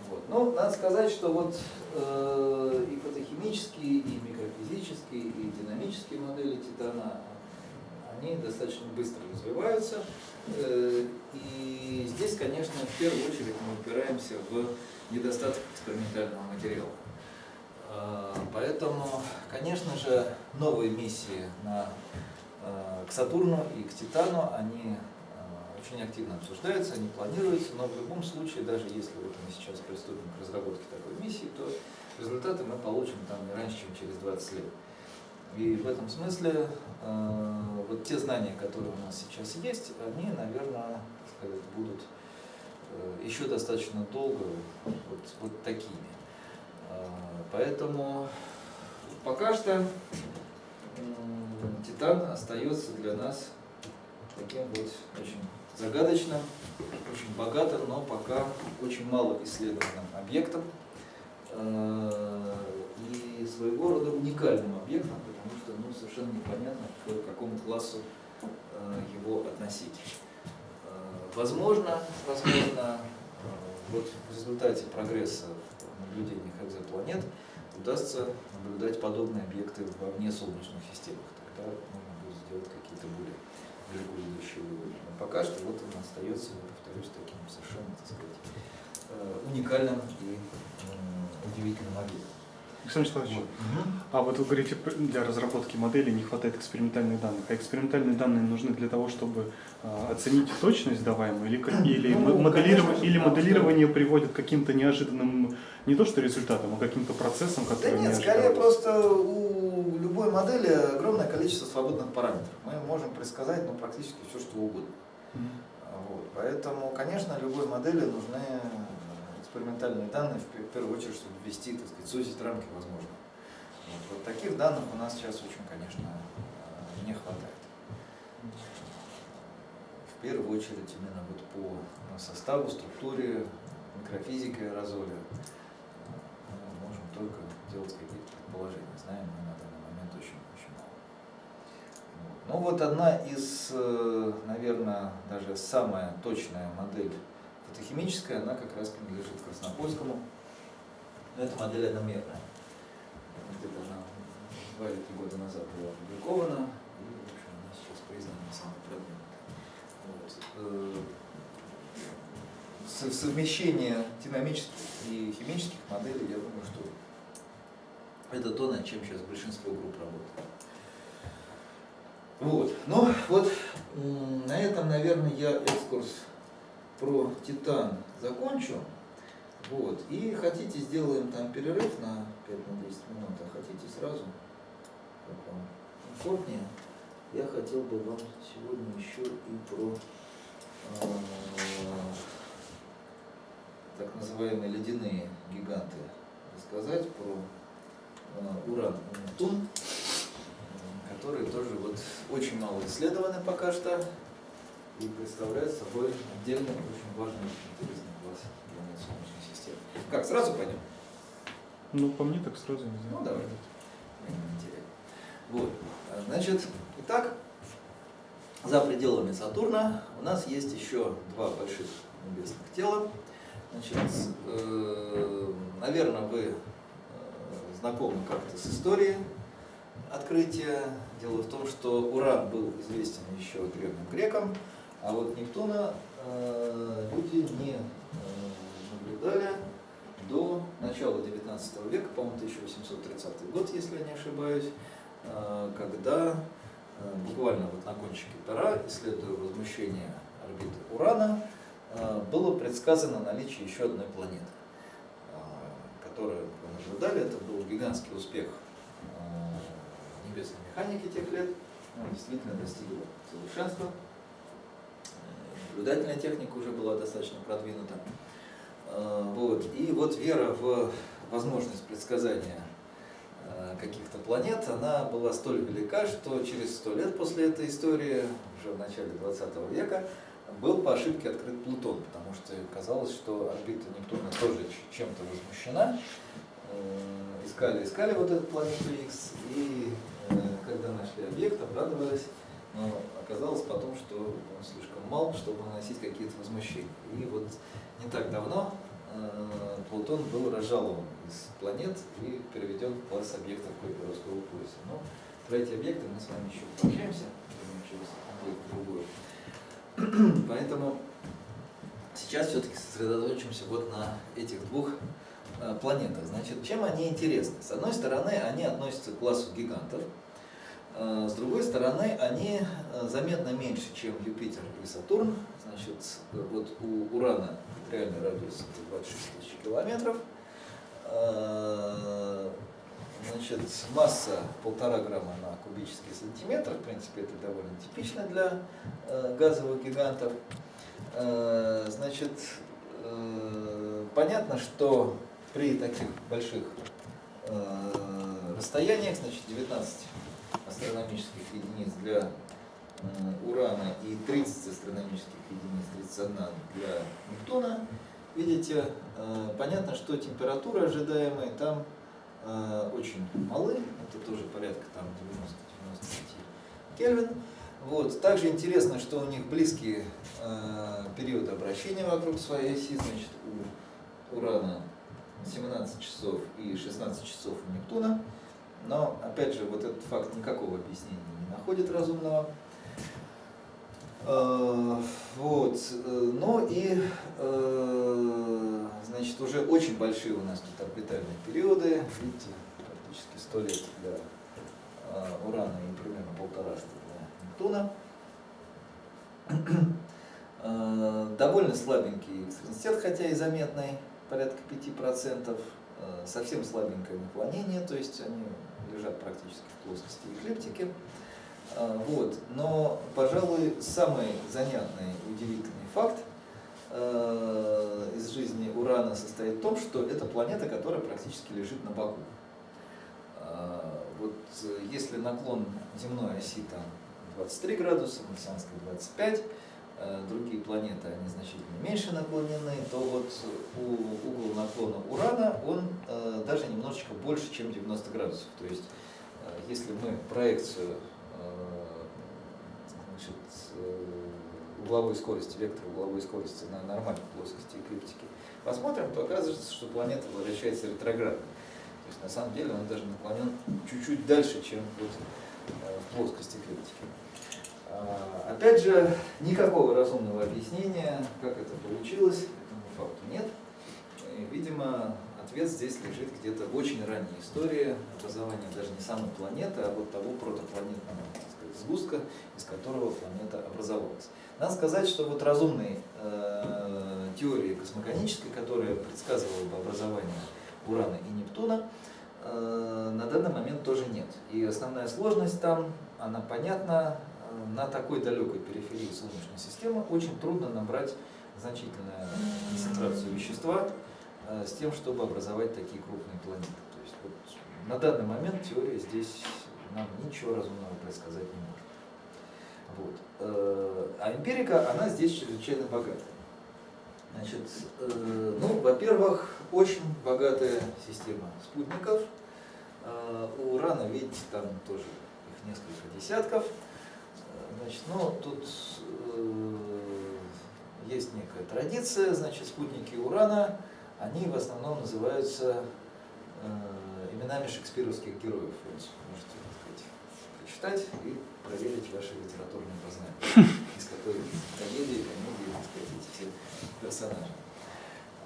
Вот. Ну, надо сказать, что вот э, и фотохимические, и микрофизические, и динамические модели титана, они достаточно быстро развиваются. Э, и здесь, конечно, в первую очередь мы упираемся в недостаток экспериментального материала. А, поэтому, конечно же, новые миссии на, э, к Сатурну и к Титану, они э, очень активно обсуждаются, они планируются, но в любом случае, даже если вот мы сейчас приступим к разработке такой миссии, то результаты мы получим там не раньше, чем через 20 лет. И в этом смысле э, вот те знания, которые у нас сейчас есть, они, наверное, сказать, будут э, еще достаточно долго вот, вот такими. Э, поэтому пока что Титан остается для нас таким вот очень загадочным, очень богатым, но пока очень мало исследованным объектом. Э, и своего рода уникальным объектом, потому что ну, совершенно непонятно, к какому классу э, его относить. Э, возможно, возможно, э, вот в результате прогресса в наблюдениях экзопланет удастся наблюдать подобные объекты во внесолнечных системах. Тогда можно будет сделать какие-то более далеко идущие выводы. Но пока что вот он остается, повторюсь, таким совершенно, так сказать, э, уникальным и удивительным объектом. Александр Николаевич, а вот вы говорите, для разработки модели не хватает экспериментальных данных. А экспериментальные данные нужны для того, чтобы а, оценить точность даваемую, или, или, ну, моделирование, конечно, или моделирование да. приводит к каким-то неожиданным, не то что результатам, а каким-то процессам, которые Да нет, не скорее просто у любой модели огромное количество свободных параметров. Мы можем предсказать ну, практически все, что угодно. Mm -hmm. вот. Поэтому, конечно, любой модели нужны экспериментальные данные, в первую очередь, чтобы ввести, так сказать, сузить рамки возможно. Вот, вот таких данных у нас сейчас очень, конечно, э, не хватает. В первую очередь именно вот по составу, структуре, микрофизике аэрозоля мы можем только делать какие-то предположения. Знаем мы на данный момент очень, очень мало. Вот. Ну вот одна из, э, наверное, даже самая точная модель Фотохимическая, она как раз принадлежит Краснопольскому. Но это модель одномерная. Где-то она два или три года назад была опубликована, и в общем, она сейчас признана самой продвинутой. Вот. Э, совмещение динамических и химических моделей, я думаю, что это то, над чем сейчас большинство групп работает. Вот. Ну, вот на этом, наверное, я экскурс про титан закончу. Вот. И хотите, сделаем там перерыв на 5 на 10 минут, а хотите сразу, как вам комфортнее. Я хотел бы вам сегодня еще и про э, так называемые ледяные гиганты рассказать, про э, Уран и Нептун, которые тоже вот очень мало исследованы пока что и представляет собой отдельный, очень важный, интересный класс планет Солнечной системы. Как, сразу пойдем? Ну, по мне так сразу не знаю. Ну, давай. Вот. Значит, итак, за пределами Сатурна у нас есть еще два больших небесных тела. Значит, э, наверное, вы э, знакомы как-то с историей открытия. Дело в том, что Уран был известен еще древним грекам, а вот Нептуна э, люди не э, наблюдали до начала 19 века, по-моему, 1830 год, если я не ошибаюсь, э, когда э, буквально вот на кончике пера, исследуя возмущение орбиты Урана, э, было предсказано наличие еще одной планеты, э, которую вы наблюдали. Это был гигантский успех э, небесной механики тех лет. Он действительно достигла совершенства наблюдательная техника уже была достаточно продвинута. А, вот. И вот вера в возможность предсказания а, каких-то планет, она была столь велика, что через сто лет после этой истории, уже в начале 20 века, был по ошибке открыт Плутон, потому что казалось, что орбита Нептуна тоже чем-то возмущена. Э, искали, искали вот эту планету X, и э, когда нашли объект, обрадовались, но оказалось потом, что он слишком мал, чтобы наносить какие-то возмущения. И вот не так давно э, Плутон был разжалован из планет и переведен в класс объектов Койперовского пояса. Но про эти объекты мы с вами еще пообщаемся, через другую. Поэтому сейчас все-таки сосредоточимся вот на этих двух э, планетах. Значит, чем они интересны? С одной стороны, они относятся к классу гигантов, с другой стороны, они э, заметно меньше, чем Юпитер и Сатурн. Значит, вот у Урана реальный радиус 26 тысяч километров. Э, значит, масса полтора грамма на кубический сантиметр. В принципе, это довольно типично для газовых гигантов. Значит, понятно, что при таких больших расстояниях, значит, 19 астрономических единиц для Урана и 30 астрономических единиц, 31 для Нептуна, видите, э, понятно, что температура ожидаемая там э, очень малы, это тоже порядка там 90-95 Кельвин. Вот. Также интересно, что у них близкие э, периоды обращения вокруг своей оси, значит, у Урана 17 часов и 16 часов у Нептуна. Но, опять же, вот этот факт никакого объяснения не находит разумного. Э, вот. Э, ну и, э, значит, уже очень большие у нас тут орбитальные периоды. Видите, практически 100 лет для Урана и примерно полтораста для Нептуна. Довольно слабенький экстренситет, хотя и заметный, порядка 5%. Совсем слабенькое наклонение, то есть они лежат практически в плоскости эклиптики. А, вот. Но, пожалуй, самый занятный и удивительный факт э, из жизни Урана состоит в том, что это планета, которая практически лежит на боку. А, вот если наклон земной оси там 23 градуса, марсианской 25, э, другие планеты, они значительно меньше наклонены, то вот у угол наклона Урана, он э, даже немножечко больше, чем 90 градусов. То есть, если мы проекцию значит, э, угловой скорости, вектор угловой скорости на нормальной плоскости эклиптики, посмотрим, то оказывается, что планета вращается ретроградно. То есть на самом деле он даже наклонен чуть-чуть дальше, чем вот э, в плоскости эклиптики. А, опять же, никакого разумного объяснения, как это получилось, этому факту нет. И, видимо, ответ здесь лежит где-то в очень ранней истории образования даже не самой планеты, а вот того протопланетного сгустка, из которого планета образовалась. Надо сказать, что вот разумной э, теории космогонической, которая предсказывала бы образование Урана и Нептуна, э, на данный момент тоже нет. И основная сложность там, она понятна, на такой далекой периферии Солнечной системы очень трудно набрать значительную концентрацию вещества э, с тем, чтобы образовать такие крупные планеты. То есть вот на данный момент теория здесь нам ничего разумного предсказать не может. Вот. Э, а эмпирика, она здесь чрезвычайно богата. Значит, э, ну, во-первых, очень богатая система спутников. Э, у Урана, видите, там тоже их несколько десятков. Значит, ну, тут есть некая традиция, значит, спутники Урана, они в основном называются именами шекспировских героев. Можете прочитать и проверить ваши литературные познания, из которых трагедии, комедии, так сказать, эти все персонажи.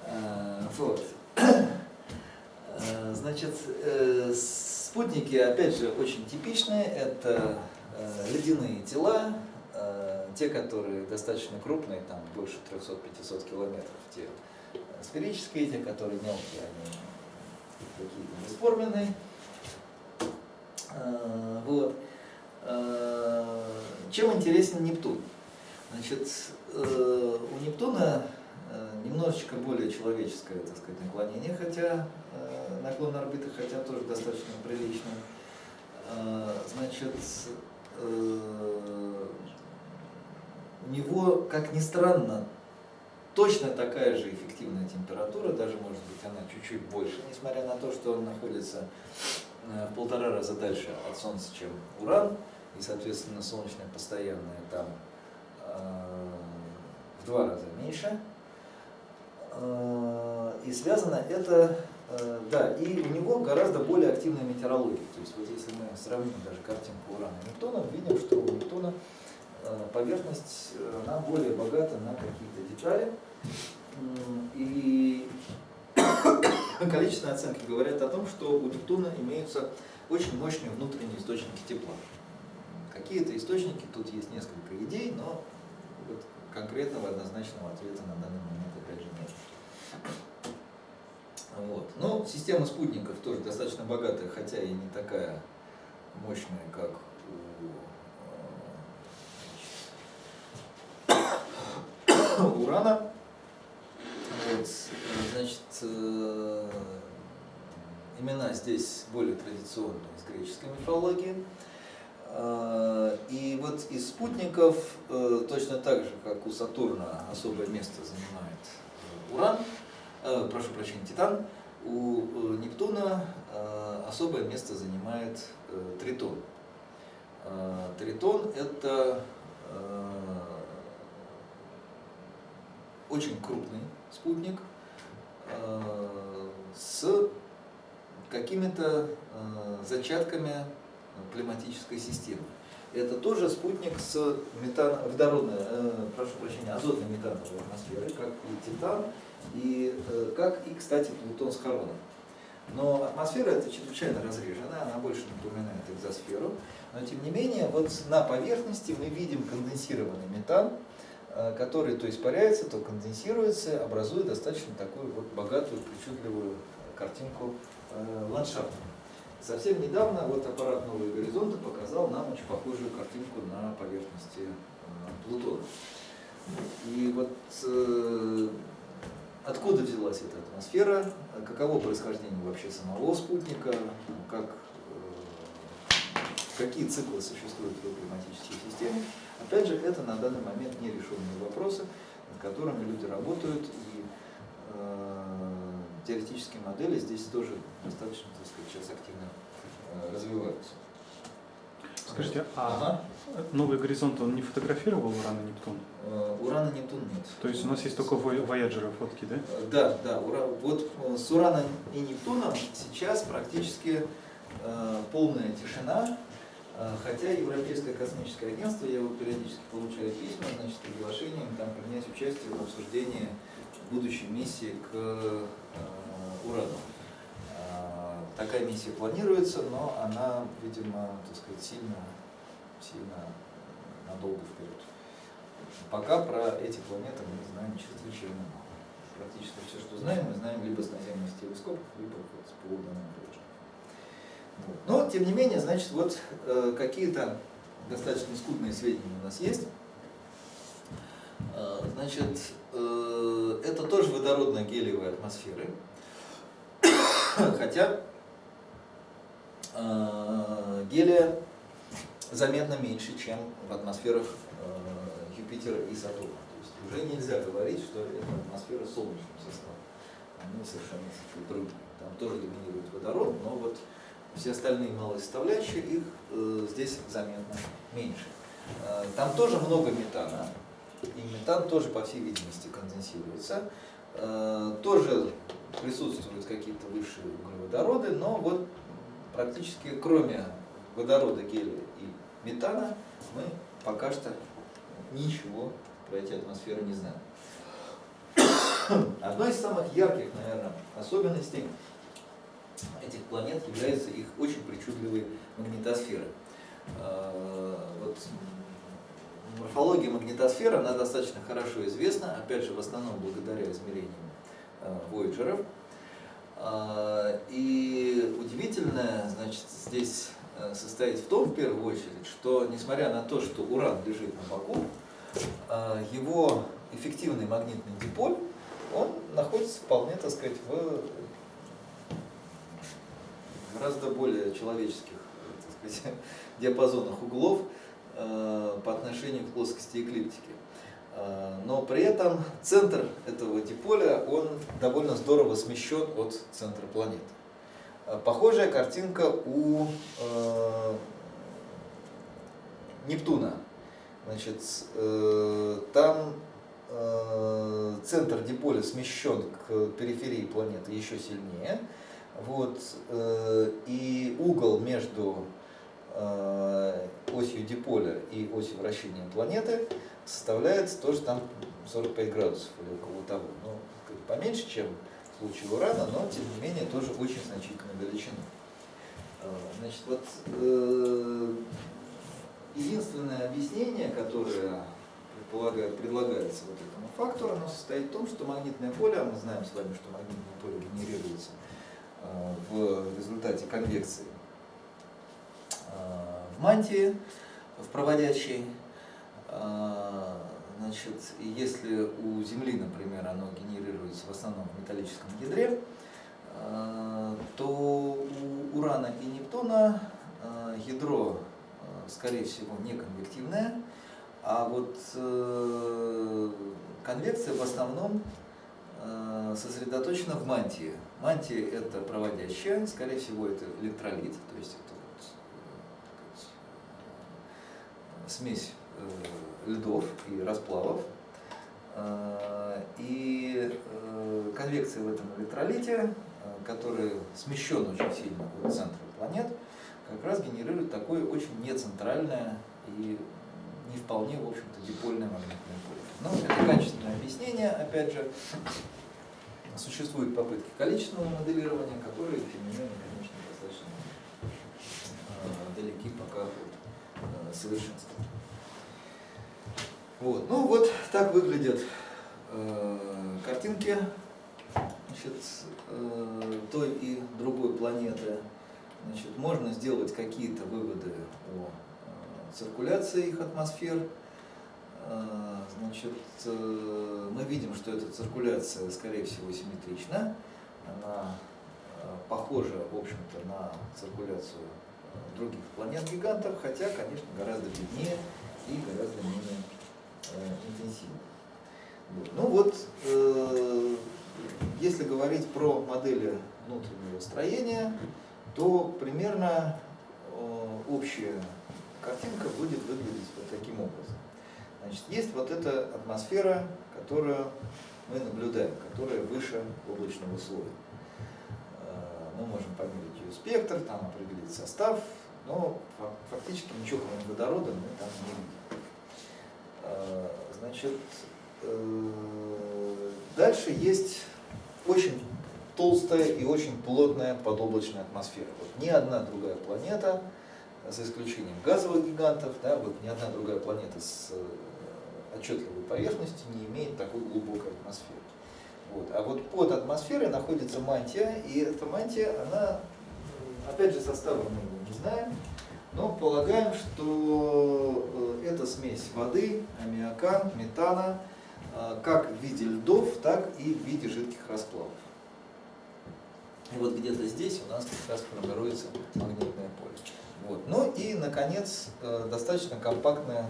А, вот. А, значит, э, спутники, опять же, очень типичные. Это э, ледяные тела, э, те, которые достаточно крупные, там больше 300-500 километров, те сферические, те, которые мелкие, они какие-то бесформенные. Вот. Э, чем интересен Нептун? Значит, э, у Нептуна э, немножечко более человеческое, так сказать, наклонение, хотя наклон орбиты, хотя тоже достаточно прилично. Значит, у него, как ни странно, точно такая же эффективная температура, даже может быть она чуть-чуть больше, несмотря на то, что он находится в полтора раза дальше от Солнца, чем Уран и, соответственно, солнечная постоянная там э, в два раза меньше. Э, и связано это, э, да, и у него гораздо более активная метеорология. То есть вот если мы сравним даже картинку Урана и Нептуна, видим, что у Нептуна поверхность, она более богата на какие-то детали. И количественные оценки говорят о том, что у Нептуна имеются очень мощные внутренние источники тепла. Какие-то источники, тут есть несколько идей, но вот конкретного однозначного ответа на данный момент. Вот. Но система спутников тоже достаточно богатая, хотя и не такая мощная, как у Урана. Вот. Значит, э, имена здесь более традиционные из греческой мифологии. А, и вот из спутников, э, точно так же, как у Сатурна особое место занимает Уран, э, прошу прощения, Титан, у э, Нептуна э, особое место занимает Тритон. Тритон – это очень крупный спутник с какими-то зачатками климатической системы. Это тоже спутник с метан, водородной, прошу прощения, азотной метановой атмосферой, как и Титан, и как и, кстати, Плутон с Хароном. Но атмосфера это чрезвычайно разрежена, она больше напоминает экзосферу. Но тем не менее, вот на поверхности мы видим конденсированный метан, э, который то испаряется, то конденсируется, образуя достаточно такую вот богатую, причудливую картинку э, ландшафта. Совсем недавно вот аппарат «Новые горизонты» показал нам очень похожую картинку на поверхности э, Плутона. И вот Откуда взялась эта атмосфера, каково происхождение вообще самого спутника, как, э, какие циклы существуют в климатической системе. Опять же, это на данный момент нерешенные вопросы, над которыми люди работают, и э, теоретические модели здесь тоже достаточно, так сказать, сейчас активно э, развиваются. Скажите, а ага. Новый горизонт он не фотографировал Уран и Нептун? Э, Уран и Нептун нет. То есть у нас есть только Voyager фотки, да? Э, да, да. Вот э, с Ураном и Нептуном сейчас практически полная тишина, хотя Европейское космическое агентство, я его периодически получаю письма, значит, приглашением там принять участие в обсуждении будущей миссии к Урану. Такая миссия планируется, но она, видимо, так сказать, сильно, сильно надолго вперед. Пока про эти планеты мы знаем чрезвычайно мало. Практически все, что знаем, мы знаем либо с наземных телескопов, либо вот с полуданным вот. Но, тем не менее, значит, вот э, какие-то достаточно скудные сведения у нас есть. Э, значит, э, это тоже водородно-гелиевые атмосферы. Хотя гелия заметно меньше, чем в атмосферах э, Юпитера и Сатурна. То есть уже нельзя говорить, что это атмосфера солнечным составом. Они совершенно другие. Там тоже доминирует водород, но вот все остальные малые составляющие, их э, здесь заметно меньше. Э, там тоже много метана, и метан тоже, по всей видимости, конденсируется. Э, тоже присутствуют какие-то высшие углеводороды, но вот практически кроме водорода, гелия и метана, мы пока что ничего про эти атмосферы не знаем. Одной из самых ярких, наверное, особенностей этих планет является их очень причудливые магнитосферы. А, вот морфология магнитосферы, она достаточно хорошо известна, опять же, в основном благодаря измерениям а, Voyager. И удивительное, значит, здесь э, состоит в том, в первую очередь, что несмотря на то, что уран лежит на боку, а, его эффективный магнитный диполь, он находится вполне, так сказать, в гораздо более человеческих так сказать, диапазонах углов э, по отношению к плоскости эклиптики. Э, но при этом центр этого диполя, он довольно здорово смещен от центра планеты. Э, похожая картинка у э, Нептуна. Значит, там центр диполя смещен к периферии планеты еще сильнее. Вот, и угол между осью диполя и осью вращения планеты составляет тоже там 45 градусов или около того. Ну, поменьше, чем в случае урана, но тем не менее тоже очень значительная величина. А, значит, вот э, единственное объяснение, которое предлагается вот этому фактору, оно состоит в том, что магнитное поле, а мы знаем с вами, что магнитное поле генерируется э, в результате конвекции в мантии, в проводящей, значит, если у Земли, например, оно генерируется в основном в металлическом ядре, а, то у Урана и Нептуна а, ядро, скорее всего, не конвективное, а вот э, конвекция в основном сосредоточена в мантии. Мантия это проводящая, скорее всего это электролит, то есть это вот, э, смесь э, льдов и расплавов. Э, и конвекция в этом электролите, который смещен очень сильно от центра планет, как раз генерирует такое очень нецентральное и не вполне, в общем-то, дипольное магнитное поле. Но это качественное объяснение, опять же, существуют попытки количественного моделирования, которые, тем не менее, конечно, достаточно э, далеки пока от э, совершенства. Вот. Ну вот так выглядят э, картинки значит, э, той и другой планеты. Значит, можно сделать какие-то выводы о э, циркуляции их атмосфер. Э, значит, э, мы видим, что эта циркуляция, скорее всего, симметрична. Она похожа, в общем-то, на циркуляцию других планет-гигантов, хотя, конечно, гораздо беднее и гораздо менее интенсивно. Вот. Ну вот, если говорить про модели внутреннего строения, то примерно э, общая картинка будет выглядеть вот таким образом. Значит, есть вот эта атмосфера, которую мы наблюдаем, которая выше облачного слоя. Э, мы можем померить ее спектр, там определить состав, но фактически ничего кроме водорода мы там не видим. Э, значит, дальше есть очень толстая и очень плотная подоблачная атмосфера. Вот ни одна другая планета, за исключением газовых гигантов, да, вот ни одна другая планета с э, отчетливой поверхностью не имеет такой глубокой атмосферы. Вот. А вот под атмосферой находится мантия, и эта мантия, она, опять же, состава мы не знаем, но полагаем, что э, это смесь воды, аммиака, метана, э, как в виде льдов, так и в виде жидких расплавов. И вот где-то здесь у нас как раз формируется магнитное поле. Вот. Ну и, наконец, э, достаточно компактное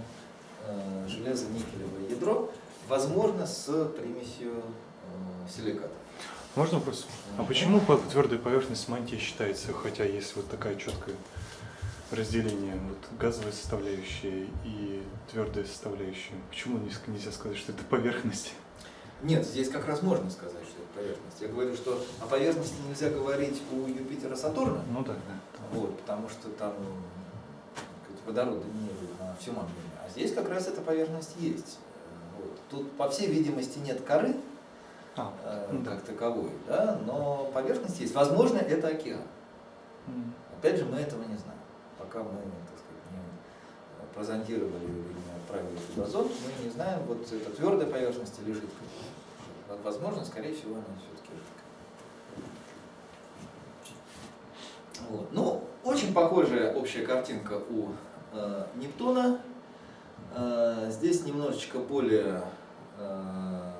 железо-никелевое ядро, возможно, с примесью силиката. Можно вопрос? А почему твердая поверхность мантии считается, хотя есть вот такая четкая разделение вот, газовая составляющая и твердая составляющая. Почему нельзя сказать, что это поверхность? Нет, здесь как раз можно сказать, что это поверхность. Я говорю, что о поверхности нельзя говорить у Юпитера Сатурна. Ну да. Вот, потому что там водорода не на всем объеме. А здесь как раз эта поверхность есть. Вот. Тут, по всей видимости, нет коры а, э, ну, как да. таковой, да, но поверхность есть. Возможно, это океан. Опять же, мы этого не знаем. Пока мы, так сказать, не прозондировали или не отправили туда зонд, мы не знаем, вот это твердая поверхность или жидкая возможно, скорее всего, она все-таки жидкая. Вот. Ну, очень похожая общая картинка у э, Нептуна. Э, здесь немножечко более э,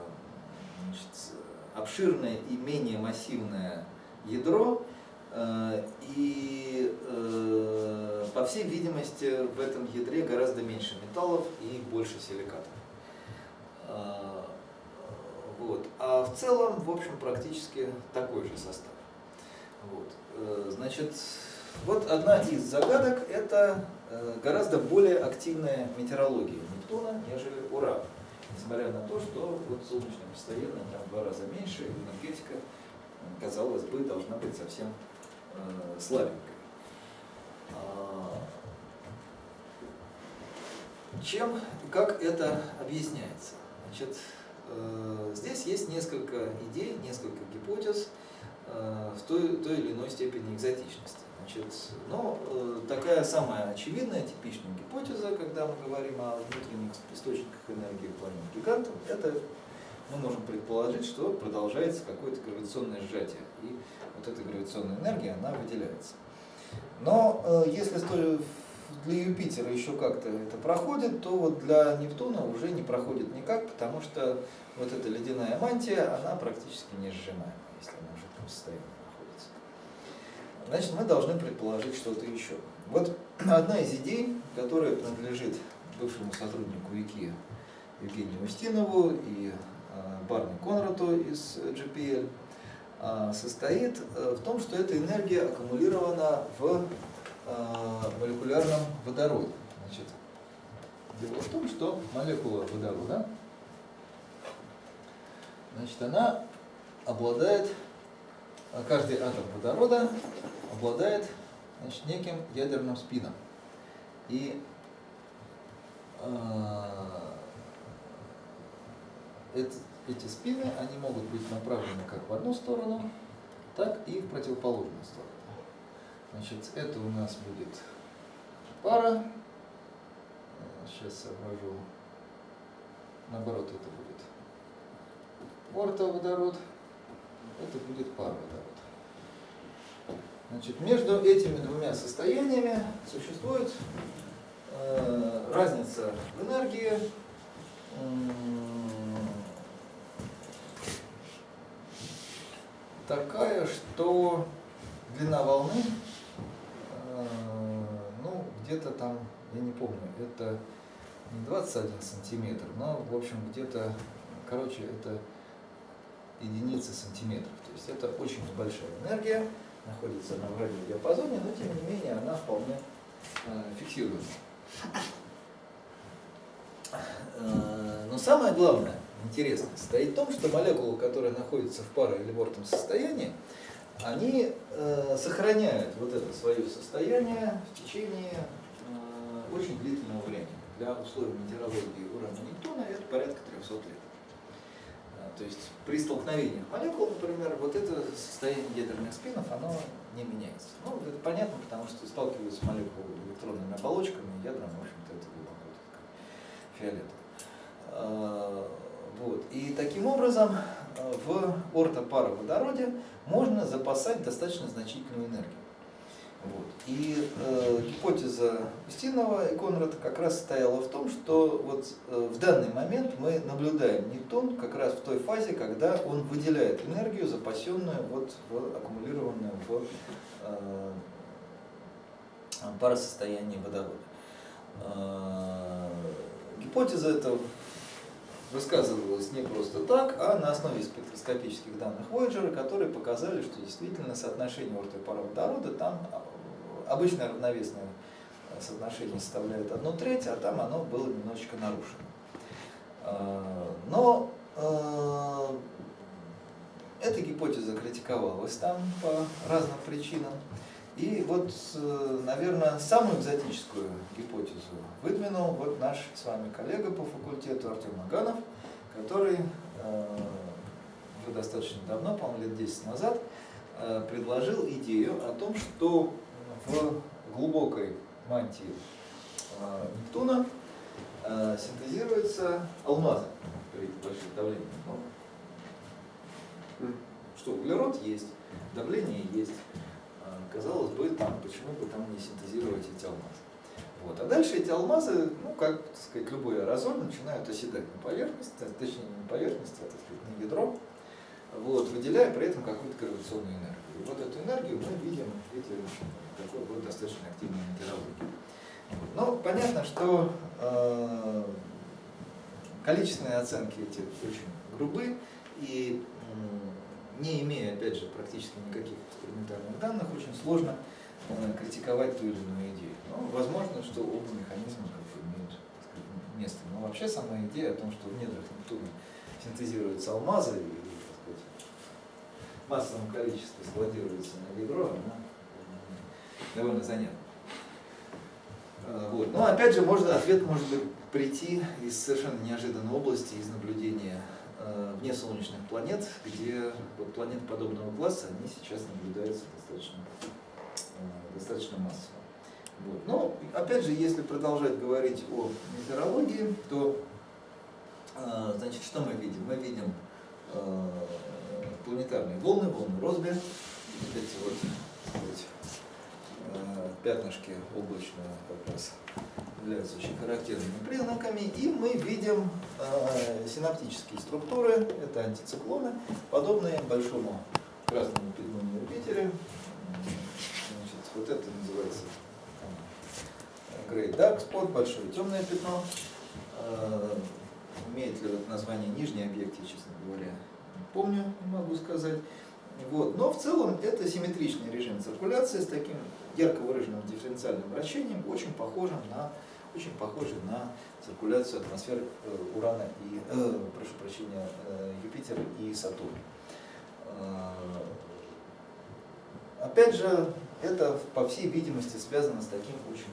значит, обширное и менее массивное ядро. Э, и, э, по всей видимости, в этом ядре гораздо меньше металлов и больше силикатов. Э, вот. А в целом, в общем, практически такой же состав. Вот. Э, значит, вот одна из загадок – это э, гораздо более активная метеорология Нептуна, нежели Урана. Несмотря на то, что вот солнечное состояние там в два раза меньше, энергетика, казалось бы, должна быть совсем э, слабенькой. А, чем и как это объясняется? Значит, Э, здесь есть несколько идей, несколько гипотез э, в той, той или иной степени экзотичности. Значит, но э, такая самая очевидная, типичная гипотеза, когда мы говорим о внутренних источниках энергии планет гигантов, это мы можем предположить, что продолжается какое-то гравитационное сжатие, и вот эта гравитационная энергия, она выделяется. Но если для Юпитера еще как-то это проходит, то вот для Нептуна уже не проходит никак, потому что вот эта ледяная мантия, она практически не сжимаема, если она в жидком состоянии находится. Значит, мы должны предположить что-то еще. Вот одна из идей, которая принадлежит бывшему сотруднику ИКИ Евгению Устинову и а, Барни Конраду из GPL, а, состоит э, в том, что эта энергия аккумулирована в молекулярном водороде. Значит, дело в том, что молекула водорода, значит, она обладает, а, каждый атом водорода обладает значит, неким ядерным спином. И это, эти спины, они могут быть направлены как в одну сторону, так и в противоположную сторону. Значит, это у нас будет пара. Сейчас соображу. Наоборот, это будет ортоводород. Это будет пароводород. Значит, между этими двумя состояниями существует э, разница в энергии такая, что длина волны, э, ну, где-то там, я не помню, это не 21 сантиметр, но, в общем, где-то, короче, это единицы сантиметров. То есть это очень большая энергия, находится на в радиодиапазоне, но тем не менее она вполне э, фиксируема. Э, но самое главное, интересное, состоит в том, что молекулы, которые находятся в паре или бортом состоянии, они э, сохраняют вот это свое состояние в течение очень длительного времени. Для условий метеорологии урана Нептуна это порядка 300 лет. Э, то есть при столкновении молекул, например, вот это состояние ядерных спинов, оно не меняется. Ну, это понятно, потому что сталкиваются молекулы электронными оболочками, ядром, в общем-то, это глубоко фиолетово. Э, вот. И таким образом э, в ортопароводороде можно запасать достаточно значительную энергию. Вот. И э, гипотеза Устинова и Конрада как раз стояла в том, что вот э, в данный момент мы наблюдаем Нептун как раз в той фазе, когда он выделяет энергию, запасенную, вот, в, аккумулированную в э, паросостоянии водорода. Э, гипотеза эта высказывалось не просто так, а на основе спектроскопических данных Voyager, которые показали, что действительно соотношение орта и пара водорода там обычное равновесное соотношение составляет одну треть, а там оно было немножечко нарушено. А, но а, эта гипотеза критиковалась там по разным причинам. И вот, наверное, самую экзотическую гипотезу выдвинул вот наш с вами коллега по факультету Артем Аганов, который э, уже достаточно давно, по-моему, лет 10 назад, э, предложил идею о том, что в глубокой мантии э, Нептуна синтезируются алмазы при больших давлениях. Ну, что углерод есть, давление есть. Казалось бы, там, почему бы там не синтезировать эти алмазы. Вот. А дальше эти алмазы, ну, как так сказать, любой аэрозоль, начинают оседать на поверхность, точнее не на поверхность, а так сказать, на ядро, вот, выделяя при этом какую-то гравитационную энергию. И вот эту энергию мы видим в виде такой вот достаточно активной метеорологии. Но понятно, что э, количественные оценки эти очень грубы, и не имея, опять же, практически никаких экспериментальных данных, очень сложно э, критиковать ту или иную идею. Но возможно, что оба механизма как бы имеют сказать, место. Но вообще сама идея о том, что в недрах Нептуна синтезируются алмазы и массовом количестве складируются на ядро, она довольно занятна. Э, вот. Но опять же, может, ответ может быть прийти из совершенно неожиданной области, из наблюдения Э, вне солнечных планет, где вот планеты подобного класса, они сейчас наблюдаются достаточно, э, достаточно массово. Вот. Но, опять же, если продолжать говорить о метеорологии, то, значит, что мы видим? Мы видим планетарные волны, волны Росби, вот эти вот, вот пятнышки облачные как раз являются очень характерными признаками, и мы видим э, синаптические структуры, это антициклоны, подобные большому красному пятну на Юпитере. Значит, вот это называется Great Dark Spot, большое темное пятно. Э, имеет ли вот название нижний объект, я, честно говоря, помню, не могу сказать. Вот. Но в целом это симметричный режим циркуляции с таким ярко выраженным дифференциальным вращением, очень похожим на, очень похожий на циркуляцию атмосфер э, Урана и, э, прошу прощения, э, Юпитера и Сатурна. Э, опять же, это, по всей видимости, связано с таким очень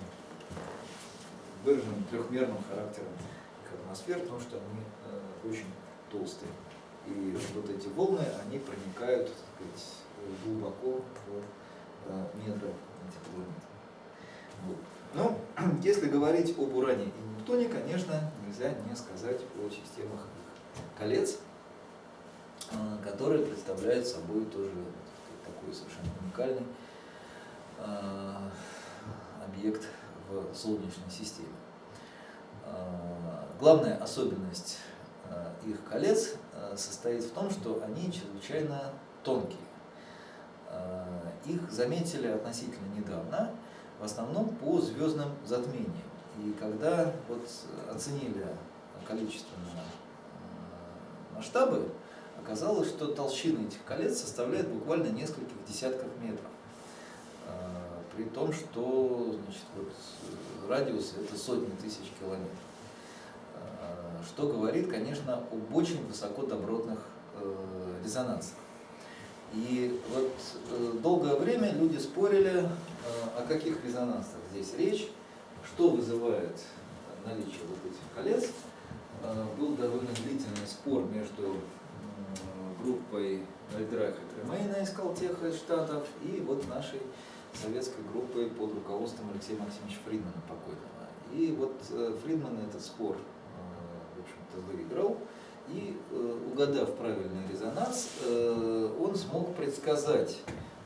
выраженным трехмерным характером атмосфер, потому что они очень толстые. И вот эти волны, они проникают сказать, глубоко в э, недры этих планет. Вот. Но если говорить об Уране и Нептуне, конечно, нельзя не сказать о системах колец, э, которые представляют собой тоже такой совершенно уникальный э, объект в Солнечной системе. Главная особенность их колец состоит в том, что они чрезвычайно тонкие. Их заметили относительно недавно, в основном по звездным затмениям. И когда вот оценили количественные масштабы, оказалось, что толщина этих колец составляет буквально нескольких десятков метров. При том, что значит, вот, радиус это сотни тысяч километров. Что говорит, конечно, об очень высокодобротных резонансах. И вот э, долгое время люди спорили, э, о каких резонансах здесь речь, что вызывает наличие вот этих колец. Э, был довольно длительный спор между группой Альдраха Тремейна из Калтеха из Штатов и вот нашей советской группой под руководством Алексея Максимовича Фридмана покойного. И вот Фридман этот спор, общем-то, выиграл. И э, угадав правильный резонанс, э, он смог предсказать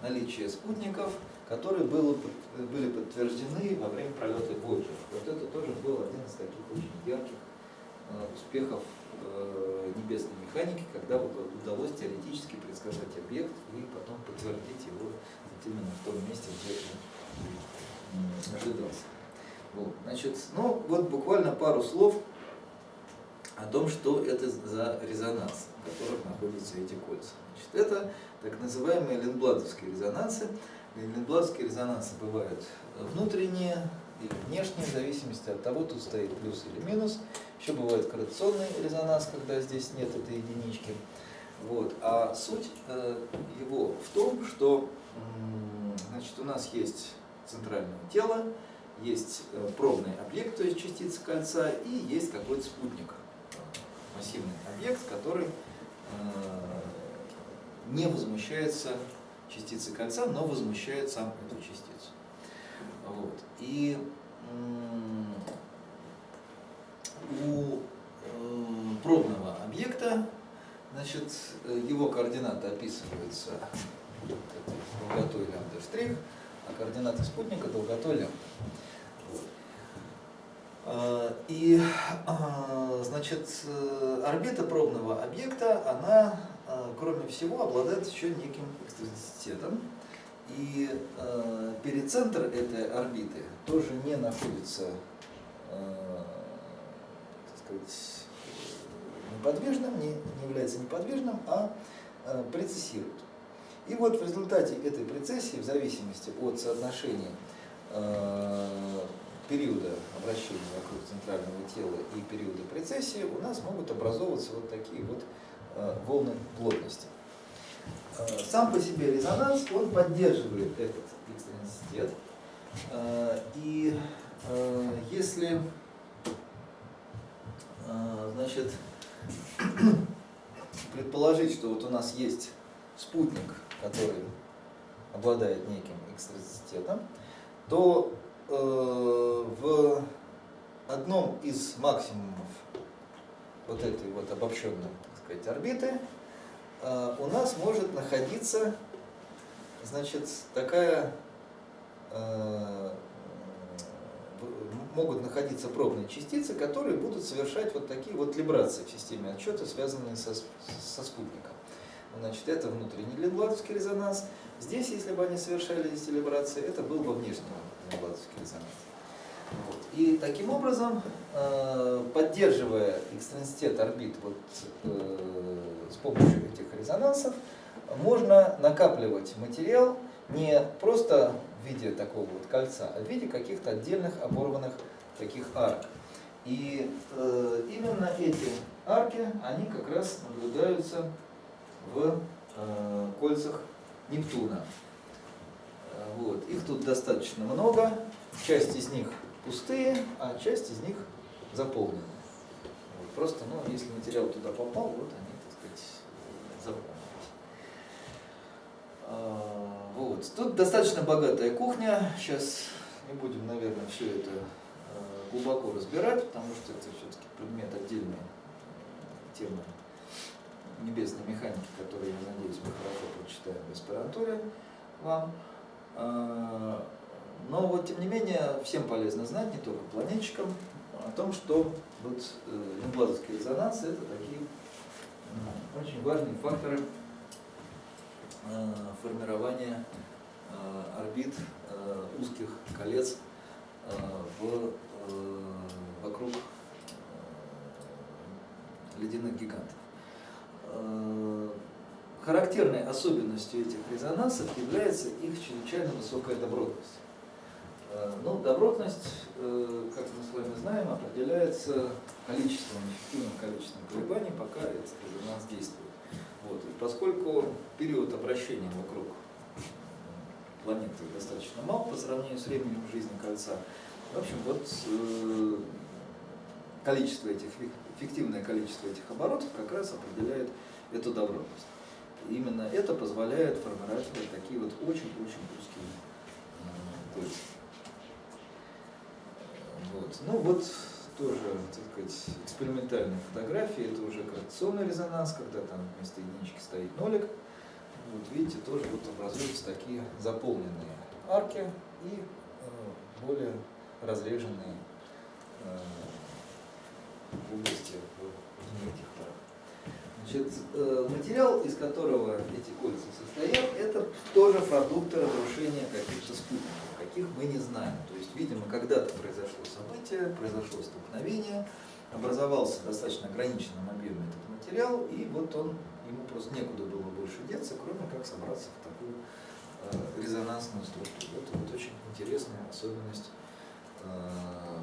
наличие спутников, которые были подтверждены во время пролета Voyager. Вот это тоже был один из таких очень ярких э, успехов небесной механики, когда удалось теоретически предсказать объект и потом подтвердить его именно в том месте, где он ожидался. Вот, значит, ну вот буквально пару слов о том, что это за резонанс, в которых находятся эти кольца. Значит, это так называемые линдбладовские резонансы. Линдбладовские резонансы бывают внутренние или внешние, в зависимости от того, тут стоит плюс или минус. Еще бывает корреляционный резонанс, когда здесь нет этой единички. Вот. А суть э, его в том, что значит, у нас есть центральное тело, есть э, пробный объект, то есть частица кольца, и есть какой-то спутник массивный объект, который э, не возмущается частицей кольца, но возмущает сам эту частицу. Вот. И у э, пробного объекта, значит, его координаты описываются долготой лямбда штрих, а координаты спутника долготой лямбда. Э, и, э, значит, э, орбита пробного объекта, она, кроме всего, обладает еще неким эксцентрицитетом. И перицентр этой орбиты тоже не находится, так сказать, неподвижным, не, не является неподвижным, а прецессирует. И вот в результате этой прецессии, в зависимости от соотношения периода обращения вокруг центрального тела и периода прецессии у нас могут образовываться вот такие вот э, волны плотности. Э, сам по себе резонанс, он поддерживает этот экстренситет. Э, и если значит, предположить, что вот у нас есть спутник, который обладает неким экстренситетом, то в одном из максимумов вот этой вот обобщенной так сказать, орбиты э, у нас может находиться значит, такая э, могут находиться пробные частицы, которые будут совершать вот такие вот либрации в системе отчета, связанные со, со спутником. Значит, это внутренний лингватовский резонанс. Здесь, если бы они совершали эти либрации, это был бы внешний Лобатовский резонанс. Вот. И таким образом, поддерживая экстенситет орбит вот, с помощью этих резонансов, можно накапливать материал не просто в виде такого вот кольца, а в виде каких-то отдельных оборванных таких арок. И э, именно эти арки, они как раз наблюдаются в э, кольцах Нептуна. Э, вот. Их тут достаточно много, часть из них пустые, а часть из них заполнены. Вот. Просто, ну, если материал туда попал, вот они, так сказать, заполнены. А, вот. Тут достаточно богатая кухня. Сейчас не будем, наверное, все это глубоко разбирать, потому что это все-таки предмет отдельной темы небесной механики, которую, я надеюсь, мы хорошо прочитаем в аспирантуре вам. А, но вот, тем не менее, всем полезно знать, не только планетчикам, о том, что вот неблазовские э, резонансы – это такие очень важные факторы Э, формирования э, орбит узких колец в, вокруг ледяных гигантов. Характерной особенностью этих резонансов является их чрезвычайно высокая добротность. Ну, добротность, как мы с вами знаем, определяется количеством, эффективным количеством колебаний, пока этот резонанс действует. Вот. И поскольку период обращения вокруг планеты достаточно мал по сравнению с временем жизни кольца, в общем, вот э, количество этих, эффективное количество этих оборотов как раз определяет эту добротность. И именно это позволяет формировать такие вот очень-очень узкие э, кольца. Вот. Ну вот тоже, так сказать, экспериментальные фотографии, это уже гравитационный резонанс, когда там вместо единички стоит нолик. Вот видите, тоже вот образуются такие заполненные арки и э, более разреженные области в этих Значит, э, материал, из которого эти кольца состоят, это тоже продукты разрушения каких-то спутников каких мы не знаем. То есть, видимо, когда-то произошло событие, произошло столкновение, образовался достаточно ограниченном объеме этот материал, и вот он, ему просто некуда было больше деться, кроме как собраться в такую э, резонансную структуру. Это вот очень интересная особенность э,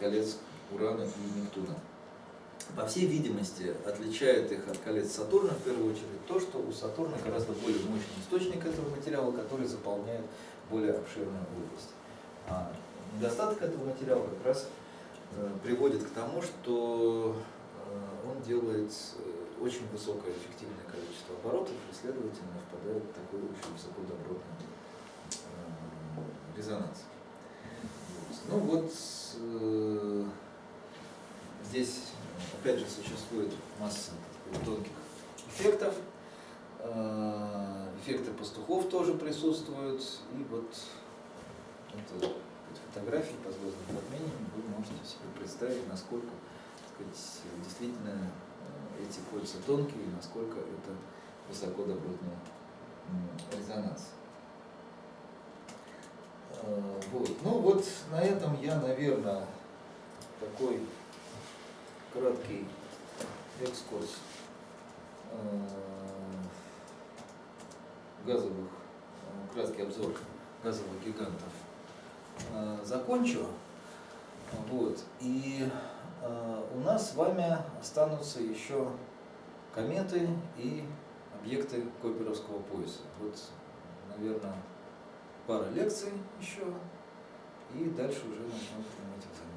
колец Урана и Нептуна. По всей видимости, отличает их от колец Сатурна в первую очередь то, что у Сатурна гораздо более мощный источник этого материала, который заполняет более обширную область. А недостаток этого материала как раз э, приводит к тому, что э, он делает э, очень высокое эффективное количество оборотов и, следовательно, впадает в такой очень высокодобротный резонанс. Ну вот здесь опять же существует масса тонких эффектов эффекты пастухов тоже присутствуют. И вот это фотографии по звездным затмениями вы можете себе представить, насколько сказать, действительно э, эти кольца тонкие и насколько это высоко добротный резонанс. Э, вот. Ну вот на этом я, наверное, такой краткий экскурс э, газовых, э, краткий обзор газовых гигантов э, закончу. Вот. И у нас с вами останутся еще кометы и объекты Койперовского пояса. Вот, наверное, пара лекций еще, и дальше уже начнем принимать экзамен.